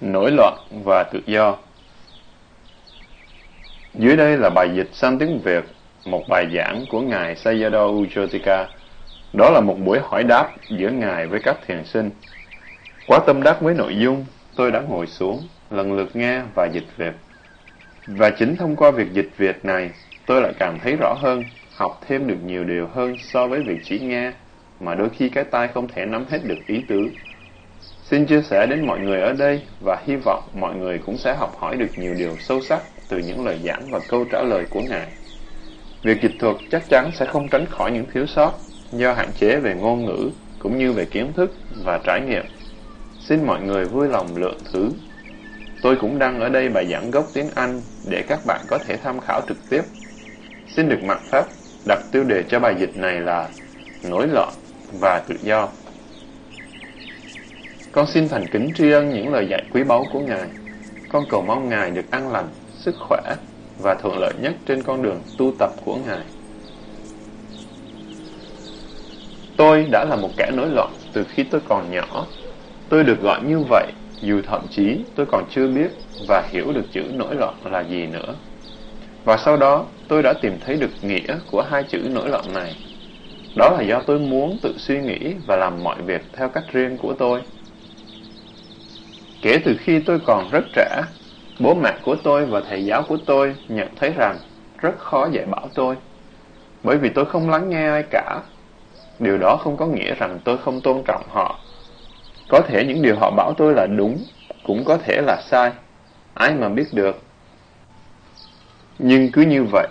Nổi loạn và tự do Dưới đây là bài dịch sang tiếng Việt, một bài giảng của Ngài Sayadaw Ujotika. Đó là một buổi hỏi đáp giữa Ngài với các thiền sinh. Quá tâm đắc với nội dung, tôi đã ngồi xuống, lần lượt nghe và dịch Việt. Và chính thông qua việc dịch Việt này, tôi lại càng thấy rõ hơn, học thêm được nhiều điều hơn so với việc chỉ nghe, mà đôi khi cái tai không thể nắm hết được ý tứ. Xin chia sẻ đến mọi người ở đây và hy vọng mọi người cũng sẽ học hỏi được nhiều điều sâu sắc từ những lời giảng và câu trả lời của Ngài. Việc dịch thuật chắc chắn sẽ không tránh khỏi những thiếu sót do hạn chế về ngôn ngữ cũng như về kiến thức và trải nghiệm. Xin mọi người vui lòng lượng thứ. Tôi cũng đăng ở đây bài giảng gốc tiếng Anh để các bạn có thể tham khảo trực tiếp. Xin được mặc phép, đặt tiêu đề cho bài dịch này là Nổi loạn và tự do. Con xin thành kính tri ân những lời dạy quý báu của Ngài. Con cầu mong Ngài được an lành, sức khỏe và thuận lợi nhất trên con đường tu tập của Ngài. Tôi đã là một kẻ nổi loạn từ khi tôi còn nhỏ. Tôi được gọi như vậy dù thậm chí tôi còn chưa biết và hiểu được chữ nổi loạn là gì nữa. Và sau đó, tôi đã tìm thấy được nghĩa của hai chữ nổi loạn này. Đó là do tôi muốn tự suy nghĩ và làm mọi việc theo cách riêng của tôi. Kể từ khi tôi còn rất trẻ, bố mẹ của tôi và thầy giáo của tôi nhận thấy rằng rất khó dạy bảo tôi. Bởi vì tôi không lắng nghe ai cả. Điều đó không có nghĩa rằng tôi không tôn trọng họ. Có thể những điều họ bảo tôi là đúng, cũng có thể là sai. Ai mà biết được. Nhưng cứ như vậy,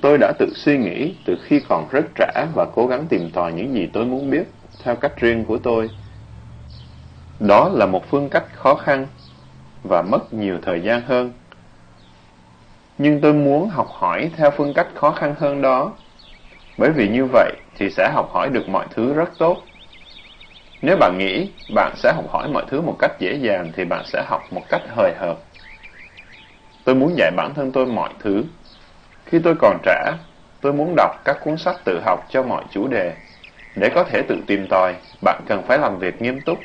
tôi đã tự suy nghĩ từ khi còn rất trẻ và cố gắng tìm tòi những gì tôi muốn biết theo cách riêng của tôi. Đó là một phương cách khó khăn và mất nhiều thời gian hơn. Nhưng tôi muốn học hỏi theo phương cách khó khăn hơn đó, bởi vì như vậy thì sẽ học hỏi được mọi thứ rất tốt. Nếu bạn nghĩ bạn sẽ học hỏi mọi thứ một cách dễ dàng thì bạn sẽ học một cách hời hợt. Tôi muốn dạy bản thân tôi mọi thứ. Khi tôi còn trẻ, tôi muốn đọc các cuốn sách tự học cho mọi chủ đề. Để có thể tự tìm tòi, bạn cần phải làm việc nghiêm túc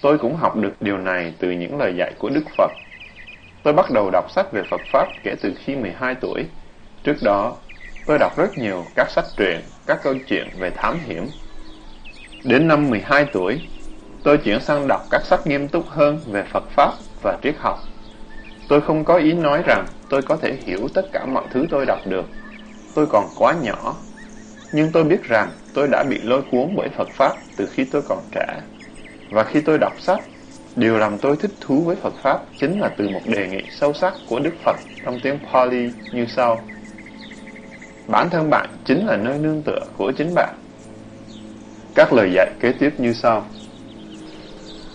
Tôi cũng học được điều này từ những lời dạy của Đức Phật. Tôi bắt đầu đọc sách về Phật Pháp kể từ khi 12 tuổi. Trước đó, tôi đọc rất nhiều các sách truyện, các câu chuyện về thám hiểm. Đến năm 12 tuổi, tôi chuyển sang đọc các sách nghiêm túc hơn về Phật Pháp và triết học. Tôi không có ý nói rằng tôi có thể hiểu tất cả mọi thứ tôi đọc được. Tôi còn quá nhỏ. Nhưng tôi biết rằng tôi đã bị lôi cuốn bởi Phật Pháp từ khi tôi còn trẻ. Và khi tôi đọc sách, điều làm tôi thích thú với Phật Pháp chính là từ một đề nghị sâu sắc của Đức Phật trong tiếng Pali như sau. Bản thân bạn chính là nơi nương tựa của chính bạn. Các lời dạy kế tiếp như sau.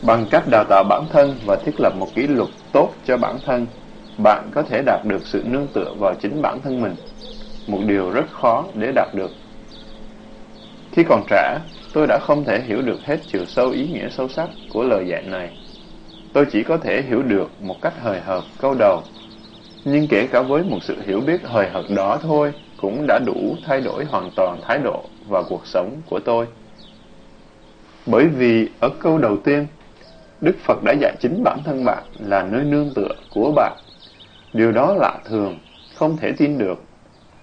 Bằng cách đào tạo bản thân và thiết lập một kỷ luật tốt cho bản thân, bạn có thể đạt được sự nương tựa vào chính bản thân mình. Một điều rất khó để đạt được. Khi còn trẻ, Tôi đã không thể hiểu được hết chiều sâu ý nghĩa sâu sắc của lời dạy này. Tôi chỉ có thể hiểu được một cách hời hợt câu đầu. Nhưng kể cả với một sự hiểu biết hời hợt đó thôi, cũng đã đủ thay đổi hoàn toàn thái độ và cuộc sống của tôi. Bởi vì ở câu đầu tiên, Đức Phật đã dạy chính bản thân bạn là nơi nương tựa của bạn. Điều đó lạ thường, không thể tin được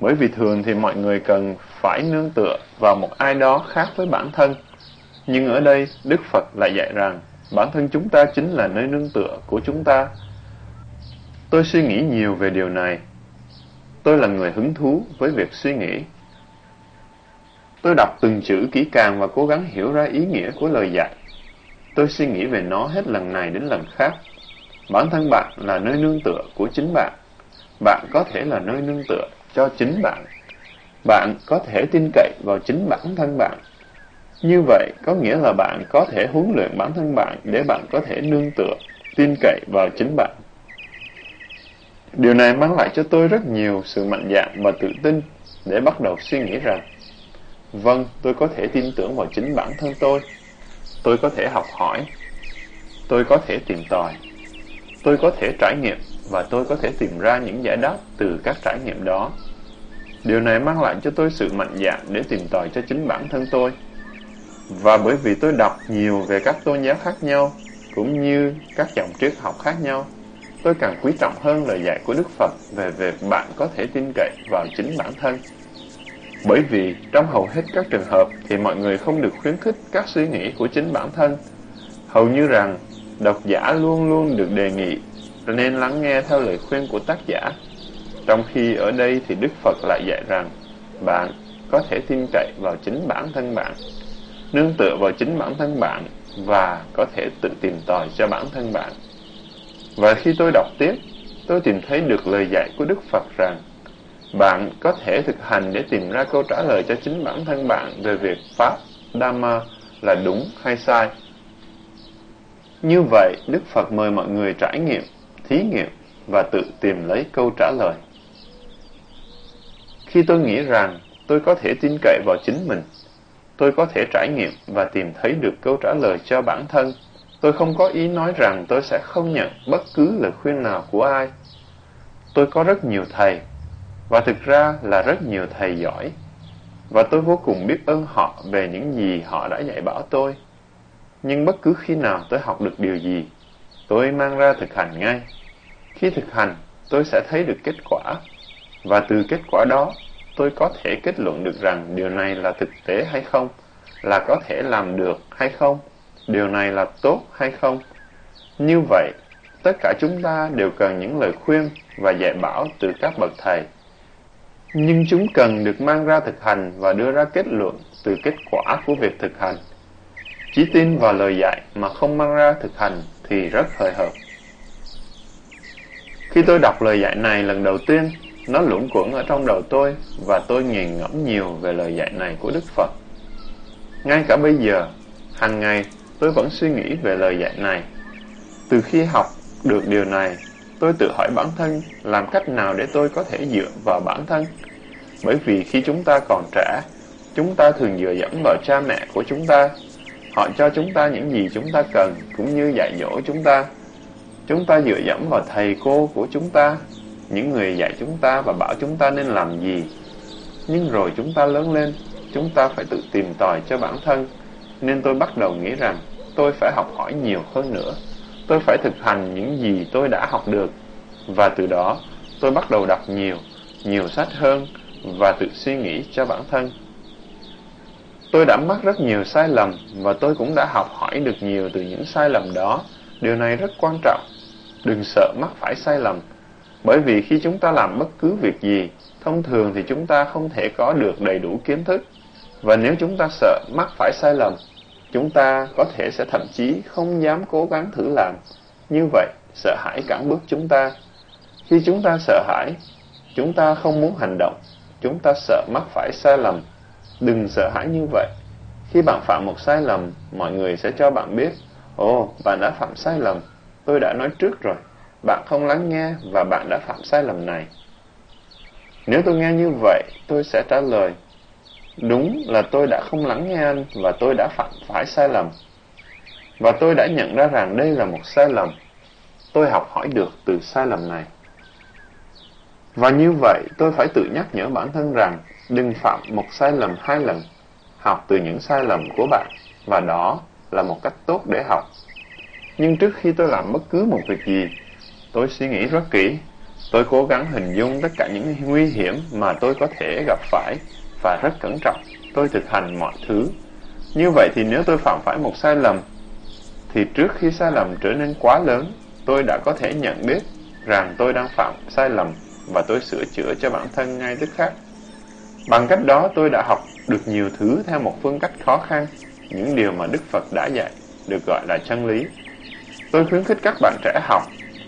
bởi vì thường thì mọi người cần phải nương tựa vào một ai đó khác với bản thân. Nhưng ở đây, Đức Phật lại dạy rằng, bản thân chúng ta chính là nơi nương tựa của chúng ta. Tôi suy nghĩ nhiều về điều này. Tôi là người hứng thú với việc suy nghĩ. Tôi đọc từng chữ kỹ càng và cố gắng hiểu ra ý nghĩa của lời dạy. Tôi suy nghĩ về nó hết lần này đến lần khác. Bản thân bạn là nơi nương tựa của chính bạn. Bạn có thể là nơi nương tựa cho chính bạn. Bạn có thể tin cậy vào chính bản thân bạn. Như vậy có nghĩa là bạn có thể huấn luyện bản thân bạn để bạn có thể nương tựa, tin cậy vào chính bạn. Điều này mang lại cho tôi rất nhiều sự mạnh dạn và tự tin để bắt đầu suy nghĩ rằng Vâng, tôi có thể tin tưởng vào chính bản thân tôi. Tôi có thể học hỏi. Tôi có thể tìm tòi. Tôi có thể trải nghiệm và tôi có thể tìm ra những giải đáp từ các trải nghiệm đó. Điều này mang lại cho tôi sự mạnh dạn để tìm tòi cho chính bản thân tôi. Và bởi vì tôi đọc nhiều về các tôn giáo khác nhau, cũng như các dòng triết học khác nhau, tôi càng quý trọng hơn lời dạy của Đức Phật về việc bạn có thể tin cậy vào chính bản thân. Bởi vì trong hầu hết các trường hợp thì mọi người không được khuyến khích các suy nghĩ của chính bản thân. Hầu như rằng độc giả luôn luôn được đề nghị nên lắng nghe theo lời khuyên của tác giả. Trong khi ở đây thì Đức Phật lại dạy rằng bạn có thể tin cậy vào chính bản thân bạn, nương tựa vào chính bản thân bạn và có thể tự tìm tòi cho bản thân bạn. Và khi tôi đọc tiếp, tôi tìm thấy được lời dạy của Đức Phật rằng bạn có thể thực hành để tìm ra câu trả lời cho chính bản thân bạn về việc Pháp, Dhamma là đúng hay sai. Như vậy, Đức Phật mời mọi người trải nghiệm, thí nghiệm và tự tìm lấy câu trả lời. Khi tôi nghĩ rằng tôi có thể tin cậy vào chính mình, tôi có thể trải nghiệm và tìm thấy được câu trả lời cho bản thân. Tôi không có ý nói rằng tôi sẽ không nhận bất cứ lời khuyên nào của ai. Tôi có rất nhiều thầy, và thực ra là rất nhiều thầy giỏi. Và tôi vô cùng biết ơn họ về những gì họ đã dạy bảo tôi. Nhưng bất cứ khi nào tôi học được điều gì, tôi mang ra thực hành ngay. Khi thực hành, tôi sẽ thấy được kết quả. Và từ kết quả đó, tôi có thể kết luận được rằng điều này là thực tế hay không, là có thể làm được hay không, điều này là tốt hay không. Như vậy, tất cả chúng ta đều cần những lời khuyên và dạy bảo từ các bậc thầy. Nhưng chúng cần được mang ra thực hành và đưa ra kết luận từ kết quả của việc thực hành. Chỉ tin vào lời dạy mà không mang ra thực hành thì rất hời hợt. Khi tôi đọc lời dạy này lần đầu tiên, nó luẩn quẩn ở trong đầu tôi và tôi nghiền ngẫm nhiều về lời dạy này của Đức Phật. Ngay cả bây giờ, hàng ngày tôi vẫn suy nghĩ về lời dạy này. Từ khi học được điều này, tôi tự hỏi bản thân làm cách nào để tôi có thể dựa vào bản thân. Bởi vì khi chúng ta còn trẻ, chúng ta thường dựa dẫm vào cha mẹ của chúng ta. Họ cho chúng ta những gì chúng ta cần cũng như dạy dỗ chúng ta. Chúng ta dựa dẫm vào thầy cô của chúng ta những người dạy chúng ta và bảo chúng ta nên làm gì. Nhưng rồi chúng ta lớn lên, chúng ta phải tự tìm tòi cho bản thân. Nên tôi bắt đầu nghĩ rằng tôi phải học hỏi nhiều hơn nữa. Tôi phải thực hành những gì tôi đã học được. Và từ đó, tôi bắt đầu đọc nhiều, nhiều sách hơn và tự suy nghĩ cho bản thân. Tôi đã mắc rất nhiều sai lầm và tôi cũng đã học hỏi được nhiều từ những sai lầm đó. Điều này rất quan trọng. Đừng sợ mắc phải sai lầm bởi vì khi chúng ta làm bất cứ việc gì, thông thường thì chúng ta không thể có được đầy đủ kiến thức. Và nếu chúng ta sợ mắc phải sai lầm, chúng ta có thể sẽ thậm chí không dám cố gắng thử làm. Như vậy, sợ hãi cản bước chúng ta. Khi chúng ta sợ hãi, chúng ta không muốn hành động, chúng ta sợ mắc phải sai lầm. Đừng sợ hãi như vậy. Khi bạn phạm một sai lầm, mọi người sẽ cho bạn biết, Ồ, bạn đã phạm sai lầm, tôi đã nói trước rồi bạn không lắng nghe và bạn đã phạm sai lầm này. Nếu tôi nghe như vậy, tôi sẽ trả lời, đúng là tôi đã không lắng nghe anh và tôi đã phạm phải sai lầm. Và tôi đã nhận ra rằng đây là một sai lầm. Tôi học hỏi được từ sai lầm này. Và như vậy, tôi phải tự nhắc nhở bản thân rằng đừng phạm một sai lầm hai lần. Học từ những sai lầm của bạn và đó là một cách tốt để học. Nhưng trước khi tôi làm bất cứ một việc gì, Tôi suy nghĩ rất kỹ. Tôi cố gắng hình dung tất cả những nguy hiểm mà tôi có thể gặp phải và rất cẩn trọng. Tôi thực hành mọi thứ. Như vậy thì nếu tôi phạm phải một sai lầm, thì trước khi sai lầm trở nên quá lớn, tôi đã có thể nhận biết rằng tôi đang phạm sai lầm và tôi sửa chữa cho bản thân ngay tức khắc. Bằng cách đó tôi đã học được nhiều thứ theo một phương cách khó khăn, những điều mà Đức Phật đã dạy, được gọi là chân lý. Tôi khuyến khích các bạn trẻ học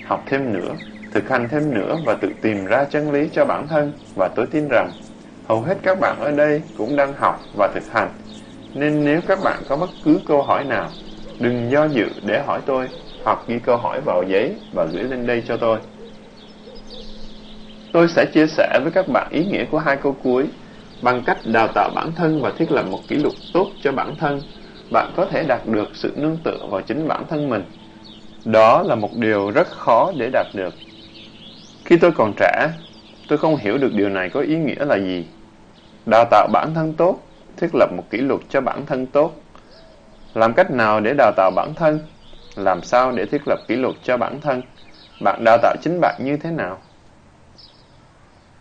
học thêm nữa, thực hành thêm nữa và tự tìm ra chân lý cho bản thân và tôi tin rằng hầu hết các bạn ở đây cũng đang học và thực hành. Nên nếu các bạn có bất cứ câu hỏi nào, đừng do dự để hỏi tôi hoặc ghi câu hỏi vào giấy và gửi lên đây cho tôi. Tôi sẽ chia sẻ với các bạn ý nghĩa của hai câu cuối bằng cách đào tạo bản thân và thiết lập một kỷ lục tốt cho bản thân. Bạn có thể đạt được sự nương tựa vào chính bản thân mình đó là một điều rất khó để đạt được. Khi tôi còn trẻ, tôi không hiểu được điều này có ý nghĩa là gì. Đào tạo bản thân tốt, thiết lập một kỷ luật cho bản thân tốt. Làm cách nào để đào tạo bản thân? Làm sao để thiết lập kỷ luật cho bản thân? Bạn đào tạo chính bạn như thế nào?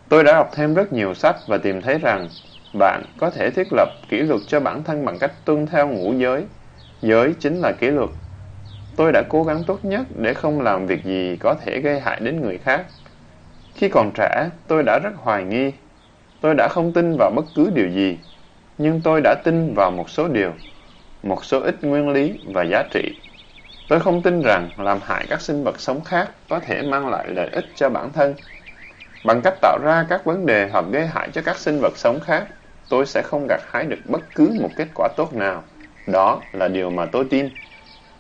Tôi đã đọc thêm rất nhiều sách và tìm thấy rằng bạn có thể thiết lập kỷ luật cho bản thân bằng cách tuân theo ngũ giới. Giới chính là kỷ luật. Tôi đã cố gắng tốt nhất để không làm việc gì có thể gây hại đến người khác. Khi còn trẻ, tôi đã rất hoài nghi. Tôi đã không tin vào bất cứ điều gì, nhưng tôi đã tin vào một số điều, một số ít nguyên lý và giá trị. Tôi không tin rằng làm hại các sinh vật sống khác có thể mang lại lợi ích cho bản thân. Bằng cách tạo ra các vấn đề hoặc gây hại cho các sinh vật sống khác, tôi sẽ không gặt hái được bất cứ một kết quả tốt nào. Đó là điều mà tôi tin.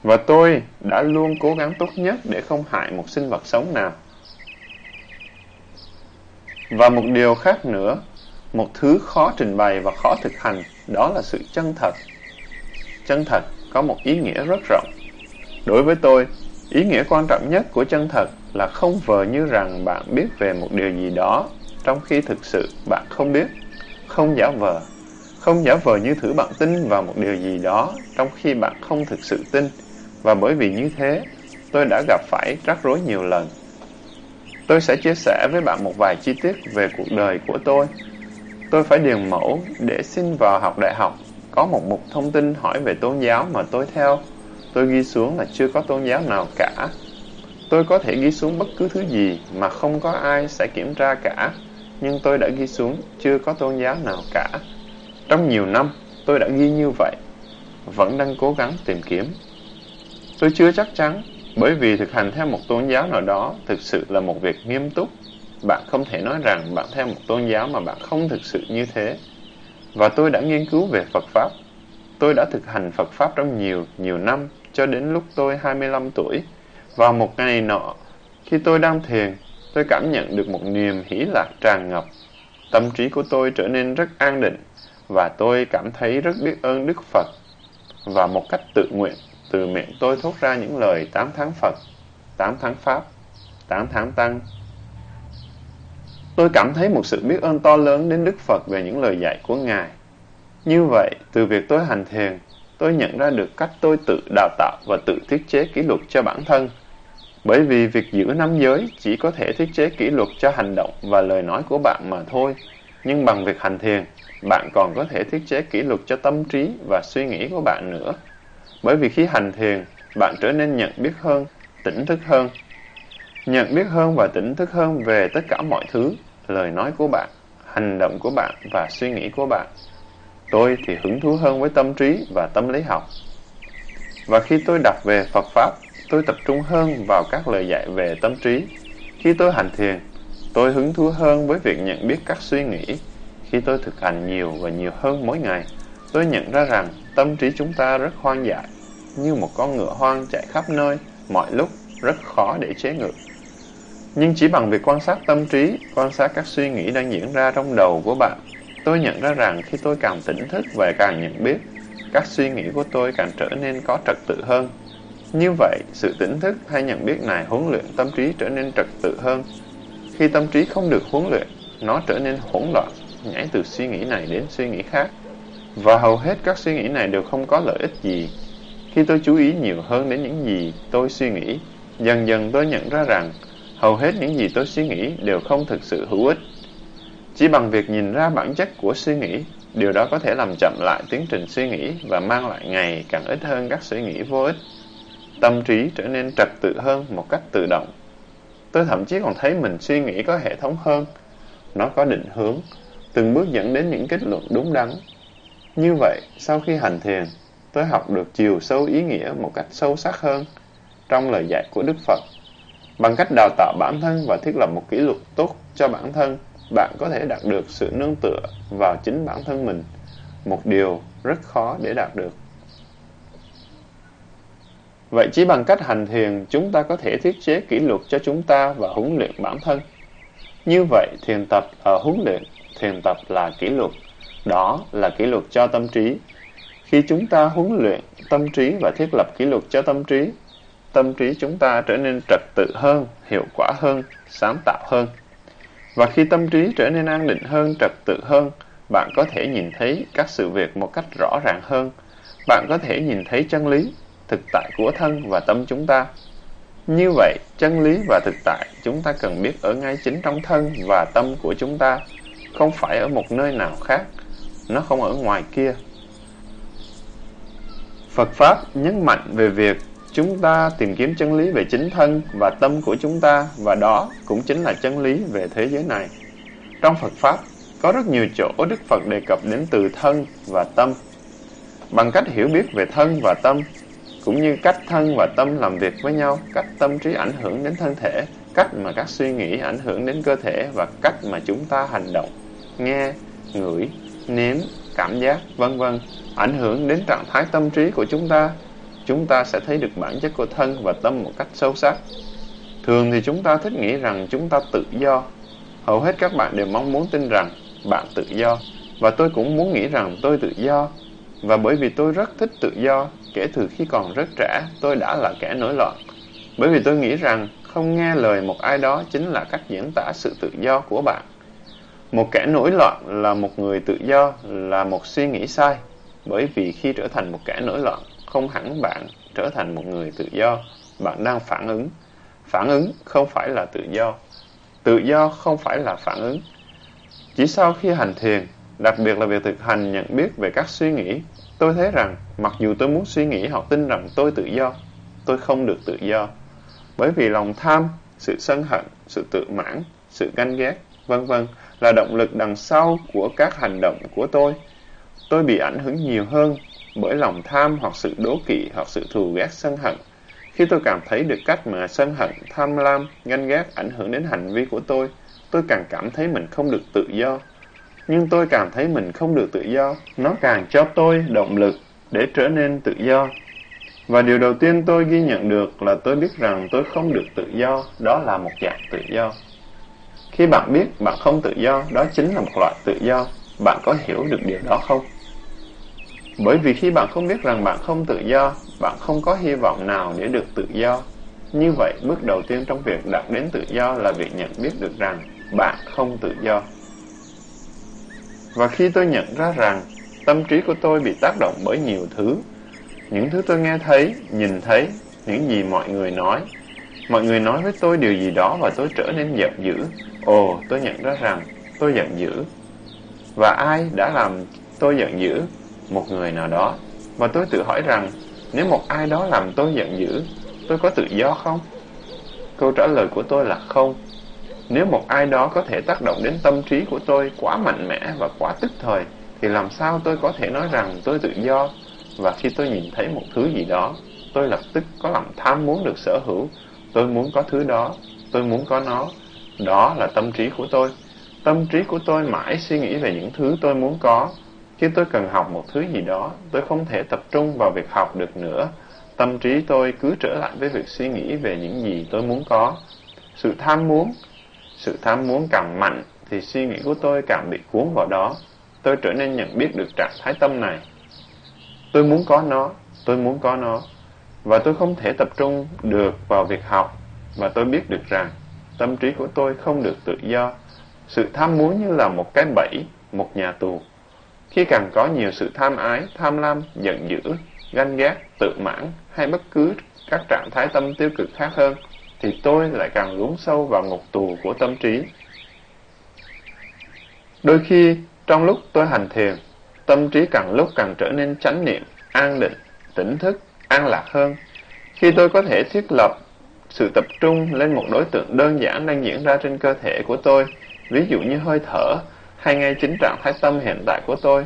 Và tôi đã luôn cố gắng tốt nhất để không hại một sinh vật sống nào. Và một điều khác nữa, một thứ khó trình bày và khó thực hành, đó là sự chân thật. Chân thật có một ý nghĩa rất rộng. Đối với tôi, ý nghĩa quan trọng nhất của chân thật là không vờ như rằng bạn biết về một điều gì đó, trong khi thực sự bạn không biết, không giả vờ. Không giả vờ như thử bạn tin vào một điều gì đó, trong khi bạn không thực sự tin, và bởi vì như thế, tôi đã gặp phải rắc rối nhiều lần. Tôi sẽ chia sẻ với bạn một vài chi tiết về cuộc đời của tôi. Tôi phải điền mẫu để xin vào học đại học. Có một mục thông tin hỏi về tôn giáo mà tôi theo. Tôi ghi xuống là chưa có tôn giáo nào cả. Tôi có thể ghi xuống bất cứ thứ gì mà không có ai sẽ kiểm tra cả. Nhưng tôi đã ghi xuống chưa có tôn giáo nào cả. Trong nhiều năm, tôi đã ghi như vậy. Vẫn đang cố gắng tìm kiếm. Tôi chưa chắc chắn bởi vì thực hành theo một tôn giáo nào đó thực sự là một việc nghiêm túc. Bạn không thể nói rằng bạn theo một tôn giáo mà bạn không thực sự như thế. Và tôi đã nghiên cứu về Phật Pháp. Tôi đã thực hành Phật Pháp trong nhiều, nhiều năm cho đến lúc tôi 25 tuổi. Vào một ngày nọ, khi tôi đang thiền, tôi cảm nhận được một niềm hỷ lạc tràn ngập. Tâm trí của tôi trở nên rất an định và tôi cảm thấy rất biết ơn Đức Phật. Và một cách tự nguyện, từ miệng tôi thốt ra những lời tám tháng Phật, tám tháng Pháp, tám tháng Tăng. Tôi cảm thấy một sự biết ơn to lớn đến Đức Phật về những lời dạy của Ngài. Như vậy, từ việc tôi hành thiền, tôi nhận ra được cách tôi tự đào tạo và tự thiết chế kỷ luật cho bản thân. Bởi vì việc giữ năm giới chỉ có thể thiết chế kỷ luật cho hành động và lời nói của bạn mà thôi. Nhưng bằng việc hành thiền, bạn còn có thể thiết chế kỷ luật cho tâm trí và suy nghĩ của bạn nữa. Bởi vì khi hành thiền, bạn trở nên nhận biết hơn, tỉnh thức hơn. Nhận biết hơn và tỉnh thức hơn về tất cả mọi thứ, lời nói của bạn, hành động của bạn và suy nghĩ của bạn. Tôi thì hứng thú hơn với tâm trí và tâm lý học. Và khi tôi đọc về Phật Pháp, tôi tập trung hơn vào các lời dạy về tâm trí. Khi tôi hành thiền, tôi hứng thú hơn với việc nhận biết các suy nghĩ. Khi tôi thực hành nhiều và nhiều hơn mỗi ngày, tôi nhận ra rằng tâm trí chúng ta rất hoang dại, như một con ngựa hoang chạy khắp nơi, mọi lúc, rất khó để chế ngự. Nhưng chỉ bằng việc quan sát tâm trí, quan sát các suy nghĩ đang diễn ra trong đầu của bạn, tôi nhận ra rằng khi tôi càng tỉnh thức và càng nhận biết, các suy nghĩ của tôi càng trở nên có trật tự hơn. Như vậy, sự tỉnh thức hay nhận biết này huấn luyện tâm trí trở nên trật tự hơn. Khi tâm trí không được huấn luyện, nó trở nên hỗn loạn, nhảy từ suy nghĩ này đến suy nghĩ khác. Và hầu hết các suy nghĩ này đều không có lợi ích gì. Khi tôi chú ý nhiều hơn đến những gì tôi suy nghĩ, dần dần tôi nhận ra rằng hầu hết những gì tôi suy nghĩ đều không thực sự hữu ích. Chỉ bằng việc nhìn ra bản chất của suy nghĩ, điều đó có thể làm chậm lại tiến trình suy nghĩ và mang lại ngày càng ít hơn các suy nghĩ vô ích. Tâm trí trở nên trật tự hơn một cách tự động. Tôi thậm chí còn thấy mình suy nghĩ có hệ thống hơn. Nó có định hướng, từng bước dẫn đến những kết luận đúng đắn như vậy, sau khi hành thiền, tôi học được chiều sâu ý nghĩa một cách sâu sắc hơn trong lời dạy của Đức Phật. Bằng cách đào tạo bản thân và thiết lập một kỷ luật tốt cho bản thân, bạn có thể đạt được sự nương tựa vào chính bản thân mình, một điều rất khó để đạt được. Vậy chỉ bằng cách hành thiền, chúng ta có thể thiết chế kỷ luật cho chúng ta và huấn luyện bản thân. Như vậy, thiền tập là huấn luyện, thiền tập là kỷ luật. Đó là kỷ luật cho tâm trí. Khi chúng ta huấn luyện tâm trí và thiết lập kỷ luật cho tâm trí, tâm trí chúng ta trở nên trật tự hơn, hiệu quả hơn, sáng tạo hơn. Và khi tâm trí trở nên an định hơn, trật tự hơn, bạn có thể nhìn thấy các sự việc một cách rõ ràng hơn. Bạn có thể nhìn thấy chân lý, thực tại của thân và tâm chúng ta. Như vậy, chân lý và thực tại chúng ta cần biết ở ngay chính trong thân và tâm của chúng ta, không phải ở một nơi nào khác, nó không ở ngoài kia. Phật Pháp nhấn mạnh về việc chúng ta tìm kiếm chân lý về chính thân và tâm của chúng ta và đó cũng chính là chân lý về thế giới này. Trong Phật Pháp, có rất nhiều chỗ Đức Phật đề cập đến từ thân và tâm. Bằng cách hiểu biết về thân và tâm, cũng như cách thân và tâm làm việc với nhau, cách tâm trí ảnh hưởng đến thân thể, cách mà các suy nghĩ ảnh hưởng đến cơ thể và cách mà chúng ta hành động, nghe, ngửi, nếm, cảm giác, vân vân ảnh hưởng đến trạng thái tâm trí của chúng ta, chúng ta sẽ thấy được bản chất của thân và tâm một cách sâu sắc. Thường thì chúng ta thích nghĩ rằng chúng ta tự do. Hầu hết các bạn đều mong muốn tin rằng bạn tự do, và tôi cũng muốn nghĩ rằng tôi tự do. Và bởi vì tôi rất thích tự do, kể từ khi còn rất trẻ, tôi đã là kẻ nổi loạn. Bởi vì tôi nghĩ rằng không nghe lời một ai đó chính là cách diễn tả sự tự do của bạn. Một kẻ nổi loạn là một người tự do, là một suy nghĩ sai. Bởi vì khi trở thành một kẻ nổi loạn, không hẳn bạn trở thành một người tự do, bạn đang phản ứng. Phản ứng không phải là tự do. Tự do không phải là phản ứng. Chỉ sau khi hành thiền, đặc biệt là việc thực hành nhận biết về các suy nghĩ, tôi thấy rằng mặc dù tôi muốn suy nghĩ hoặc tin rằng tôi tự do, tôi không được tự do. Bởi vì lòng tham, sự sân hận, sự tự mãn, sự ganh ghét, vân vân là động lực đằng sau của các hành động của tôi. Tôi bị ảnh hưởng nhiều hơn bởi lòng tham hoặc sự đố kỵ hoặc sự thù ghét sân hận. Khi tôi cảm thấy được cách mà sân hận, tham lam, ganh ghét ảnh hưởng đến hành vi của tôi, tôi càng cảm thấy mình không được tự do. Nhưng tôi cảm thấy mình không được tự do, nó càng cho tôi động lực để trở nên tự do. Và điều đầu tiên tôi ghi nhận được là tôi biết rằng tôi không được tự do, đó là một dạng tự do. Khi bạn biết bạn không tự do, đó chính là một loại tự do. Bạn có hiểu được điều đó không? Bởi vì khi bạn không biết rằng bạn không tự do, bạn không có hy vọng nào để được tự do. Như vậy, bước đầu tiên trong việc đạt đến tự do là việc nhận biết được rằng bạn không tự do. Và khi tôi nhận ra rằng tâm trí của tôi bị tác động bởi nhiều thứ, những thứ tôi nghe thấy, nhìn thấy, những gì mọi người nói. Mọi người nói với tôi điều gì đó và tôi trở nên giận dữ. Ồ, tôi nhận ra rằng tôi giận dữ. Và ai đã làm tôi giận dữ? một người nào đó. Và tôi tự hỏi rằng, nếu một ai đó làm tôi giận dữ, tôi có tự do không? Câu trả lời của tôi là không. Nếu một ai đó có thể tác động đến tâm trí của tôi quá mạnh mẽ và quá tức thời, thì làm sao tôi có thể nói rằng tôi tự do? Và khi tôi nhìn thấy một thứ gì đó, tôi lập tức có lòng tham muốn được sở hữu. Tôi muốn có thứ đó, tôi muốn có nó. Đó là tâm trí của tôi. Tâm trí của tôi mãi suy nghĩ về những thứ tôi muốn có, khi tôi cần học một thứ gì đó, tôi không thể tập trung vào việc học được nữa. Tâm trí tôi cứ trở lại với việc suy nghĩ về những gì tôi muốn có. Sự tham muốn, sự tham muốn càng mạnh thì suy nghĩ của tôi càng bị cuốn vào đó. Tôi trở nên nhận biết được trạng thái tâm này. Tôi muốn có nó, tôi muốn có nó. Và tôi không thể tập trung được vào việc học. Và tôi biết được rằng tâm trí của tôi không được tự do. Sự tham muốn như là một cái bẫy, một nhà tù. Khi càng có nhiều sự tham ái, tham lam, giận dữ, ganh ghét, tự mãn hay bất cứ các trạng thái tâm tiêu cực khác hơn, thì tôi lại càng lún sâu vào ngục tù của tâm trí. Đôi khi, trong lúc tôi hành thiền, tâm trí càng lúc càng trở nên chánh niệm, an định, tỉnh thức, an lạc hơn. Khi tôi có thể thiết lập sự tập trung lên một đối tượng đơn giản đang diễn ra trên cơ thể của tôi, ví dụ như hơi thở, hay ngay chính trạng thái tâm hiện tại của tôi.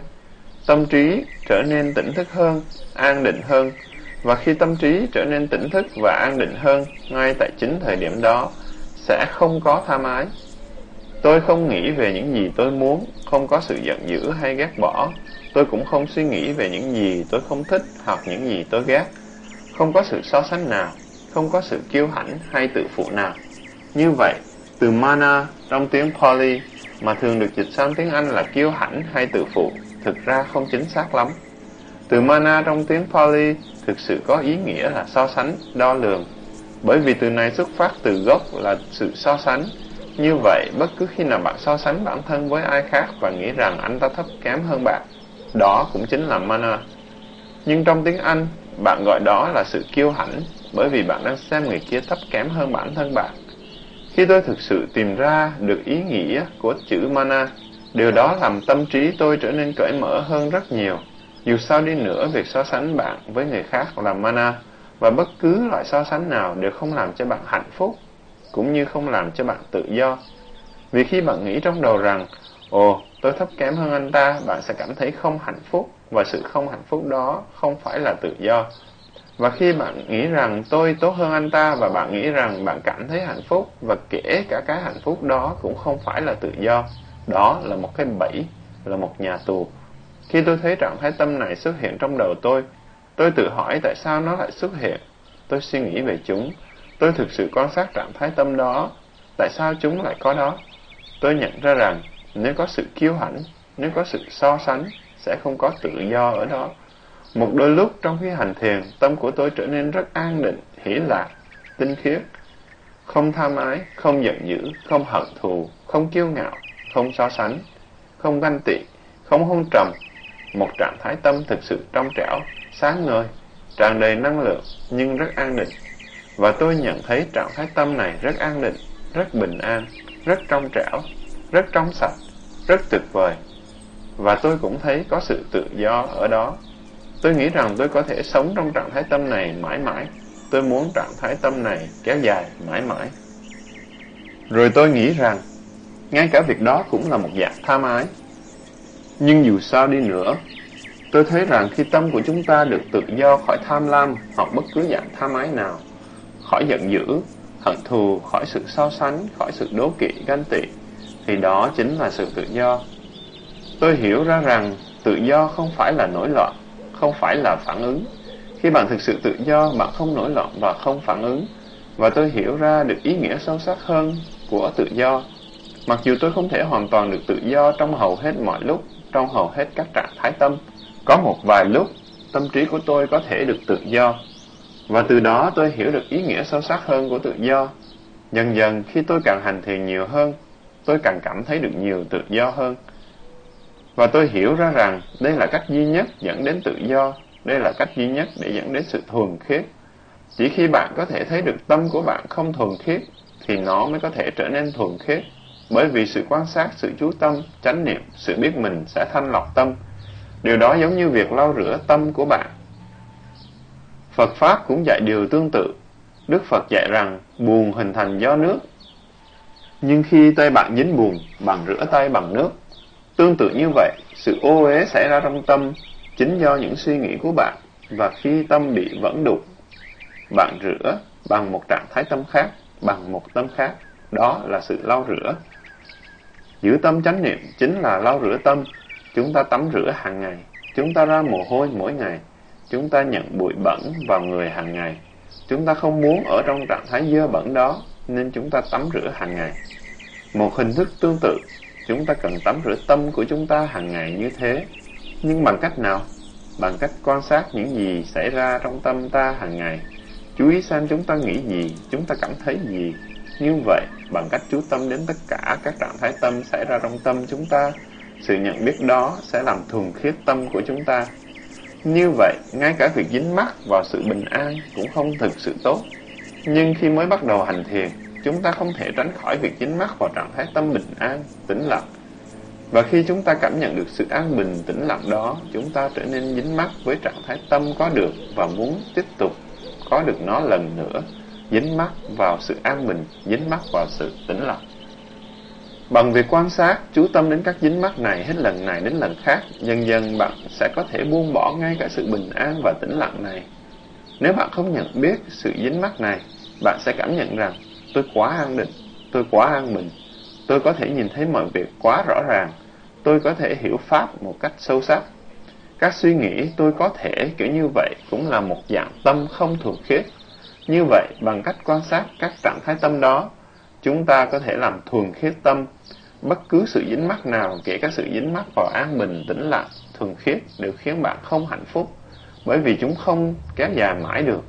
Tâm trí trở nên tỉnh thức hơn, an định hơn, và khi tâm trí trở nên tỉnh thức và an định hơn, ngay tại chính thời điểm đó, sẽ không có tham ái. Tôi không nghĩ về những gì tôi muốn, không có sự giận dữ hay ghét bỏ. Tôi cũng không suy nghĩ về những gì tôi không thích hoặc những gì tôi ghét. Không có sự so sánh nào, không có sự kiêu hãnh hay tự phụ nào. Như vậy, từ mana trong tiếng Pali mà thường được dịch sang tiếng Anh là kiêu hãnh hay tự phụ, thực ra không chính xác lắm. Từ mana trong tiếng Pali thực sự có ý nghĩa là so sánh, đo lường. Bởi vì từ này xuất phát từ gốc là sự so sánh. Như vậy, bất cứ khi nào bạn so sánh bản thân với ai khác và nghĩ rằng anh ta thấp kém hơn bạn, đó cũng chính là mana. Nhưng trong tiếng Anh, bạn gọi đó là sự kiêu hãnh bởi vì bạn đang xem người kia thấp kém hơn bản thân bạn. Khi tôi thực sự tìm ra được ý nghĩa của chữ mana, điều đó làm tâm trí tôi trở nên cởi mở hơn rất nhiều. Dù sao đi nữa, việc so sánh bạn với người khác là mana, và bất cứ loại so sánh nào đều không làm cho bạn hạnh phúc, cũng như không làm cho bạn tự do. Vì khi bạn nghĩ trong đầu rằng, ồ, tôi thấp kém hơn anh ta, bạn sẽ cảm thấy không hạnh phúc, và sự không hạnh phúc đó không phải là tự do. Và khi bạn nghĩ rằng tôi tốt hơn anh ta và bạn nghĩ rằng bạn cảm thấy hạnh phúc và kể cả cái hạnh phúc đó cũng không phải là tự do. Đó là một cái bẫy, là một nhà tù. Khi tôi thấy trạng thái tâm này xuất hiện trong đầu tôi, tôi tự hỏi tại sao nó lại xuất hiện. Tôi suy nghĩ về chúng. Tôi thực sự quan sát trạng thái tâm đó. Tại sao chúng lại có đó? Tôi nhận ra rằng nếu có sự kiêu hãnh, nếu có sự so sánh, sẽ không có tự do ở đó. Một đôi lúc trong khi hành thiền, tâm của tôi trở nên rất an định, hỷ lạc, tinh khiết, không tham ái, không giận dữ, không hận thù, không kiêu ngạo, không so sánh, không ganh tị, không hôn trầm. Một trạng thái tâm thực sự trong trẻo, sáng ngời, tràn đầy năng lượng nhưng rất an định. Và tôi nhận thấy trạng thái tâm này rất an định, rất bình an, rất trong trẻo, rất trong sạch, rất tuyệt vời. Và tôi cũng thấy có sự tự do ở đó. Tôi nghĩ rằng tôi có thể sống trong trạng thái tâm này mãi mãi. Tôi muốn trạng thái tâm này kéo dài mãi mãi. Rồi tôi nghĩ rằng, ngay cả việc đó cũng là một dạng tham ái. Nhưng dù sao đi nữa, tôi thấy rằng khi tâm của chúng ta được tự do khỏi tham lam hoặc bất cứ dạng tham ái nào, khỏi giận dữ, hận thù, khỏi sự so sánh, khỏi sự đố kỵ, ganh tị, thì đó chính là sự tự do. Tôi hiểu ra rằng tự do không phải là nổi loạn, không phải là phản ứng. Khi bạn thực sự tự do, bạn không nổi loạn và không phản ứng. Và tôi hiểu ra được ý nghĩa sâu sắc hơn của tự do. Mặc dù tôi không thể hoàn toàn được tự do trong hầu hết mọi lúc, trong hầu hết các trạng thái tâm, có một vài lúc tâm trí của tôi có thể được tự do. Và từ đó tôi hiểu được ý nghĩa sâu sắc hơn của tự do. Dần dần khi tôi càng hành thiền nhiều hơn, tôi càng cảm thấy được nhiều tự do hơn. Và tôi hiểu ra rằng đây là cách duy nhất dẫn đến tự do, đây là cách duy nhất để dẫn đến sự thuần khiết. Chỉ khi bạn có thể thấy được tâm của bạn không thuần khiết, thì nó mới có thể trở nên thuần khiết. Bởi vì sự quan sát, sự chú tâm, chánh niệm, sự biết mình sẽ thanh lọc tâm. Điều đó giống như việc lau rửa tâm của bạn. Phật Pháp cũng dạy điều tương tự. Đức Phật dạy rằng buồn hình thành do nước. Nhưng khi tay bạn dính buồn, bạn rửa tay bằng nước Tương tự như vậy, sự ô uế xảy ra trong tâm chính do những suy nghĩ của bạn và khi tâm bị vẫn đục, bạn rửa bằng một trạng thái tâm khác, bằng một tâm khác, đó là sự lau rửa. Giữ tâm chánh niệm chính là lau rửa tâm, chúng ta tắm rửa hàng ngày, chúng ta ra mồ hôi mỗi ngày, chúng ta nhận bụi bẩn vào người hàng ngày. Chúng ta không muốn ở trong trạng thái dơ bẩn đó, nên chúng ta tắm rửa hàng ngày. Một hình thức tương tự Chúng ta cần tắm rửa tâm của chúng ta hàng ngày như thế. Nhưng bằng cách nào? Bằng cách quan sát những gì xảy ra trong tâm ta hàng ngày. Chú ý xem chúng ta nghĩ gì, chúng ta cảm thấy gì. Như vậy, bằng cách chú tâm đến tất cả các trạng thái tâm xảy ra trong tâm chúng ta, sự nhận biết đó sẽ làm thuần khiết tâm của chúng ta. Như vậy, ngay cả việc dính mắc vào sự bình an cũng không thực sự tốt. Nhưng khi mới bắt đầu hành thiền, chúng ta không thể tránh khỏi việc dính mắc vào trạng thái tâm bình an, tĩnh lặng. Và khi chúng ta cảm nhận được sự an bình, tĩnh lặng đó, chúng ta trở nên dính mắc với trạng thái tâm có được và muốn tiếp tục có được nó lần nữa, dính mắc vào sự an bình, dính mắc vào sự tĩnh lặng. Bằng việc quan sát, chú tâm đến các dính mắc này hết lần này đến lần khác, dần dần bạn sẽ có thể buông bỏ ngay cả sự bình an và tĩnh lặng này. Nếu bạn không nhận biết sự dính mắc này, bạn sẽ cảm nhận rằng Tôi quá an định, tôi quá an bình. Tôi có thể nhìn thấy mọi việc quá rõ ràng. Tôi có thể hiểu Pháp một cách sâu sắc. Các suy nghĩ tôi có thể kiểu như vậy cũng là một dạng tâm không thuần khiết. Như vậy, bằng cách quan sát các trạng thái tâm đó, chúng ta có thể làm thuần khiết tâm. Bất cứ sự dính mắc nào, kể cả sự dính mắc vào an bình, tĩnh lặng, thuần khiết đều khiến bạn không hạnh phúc, bởi vì chúng không kéo dài mãi được.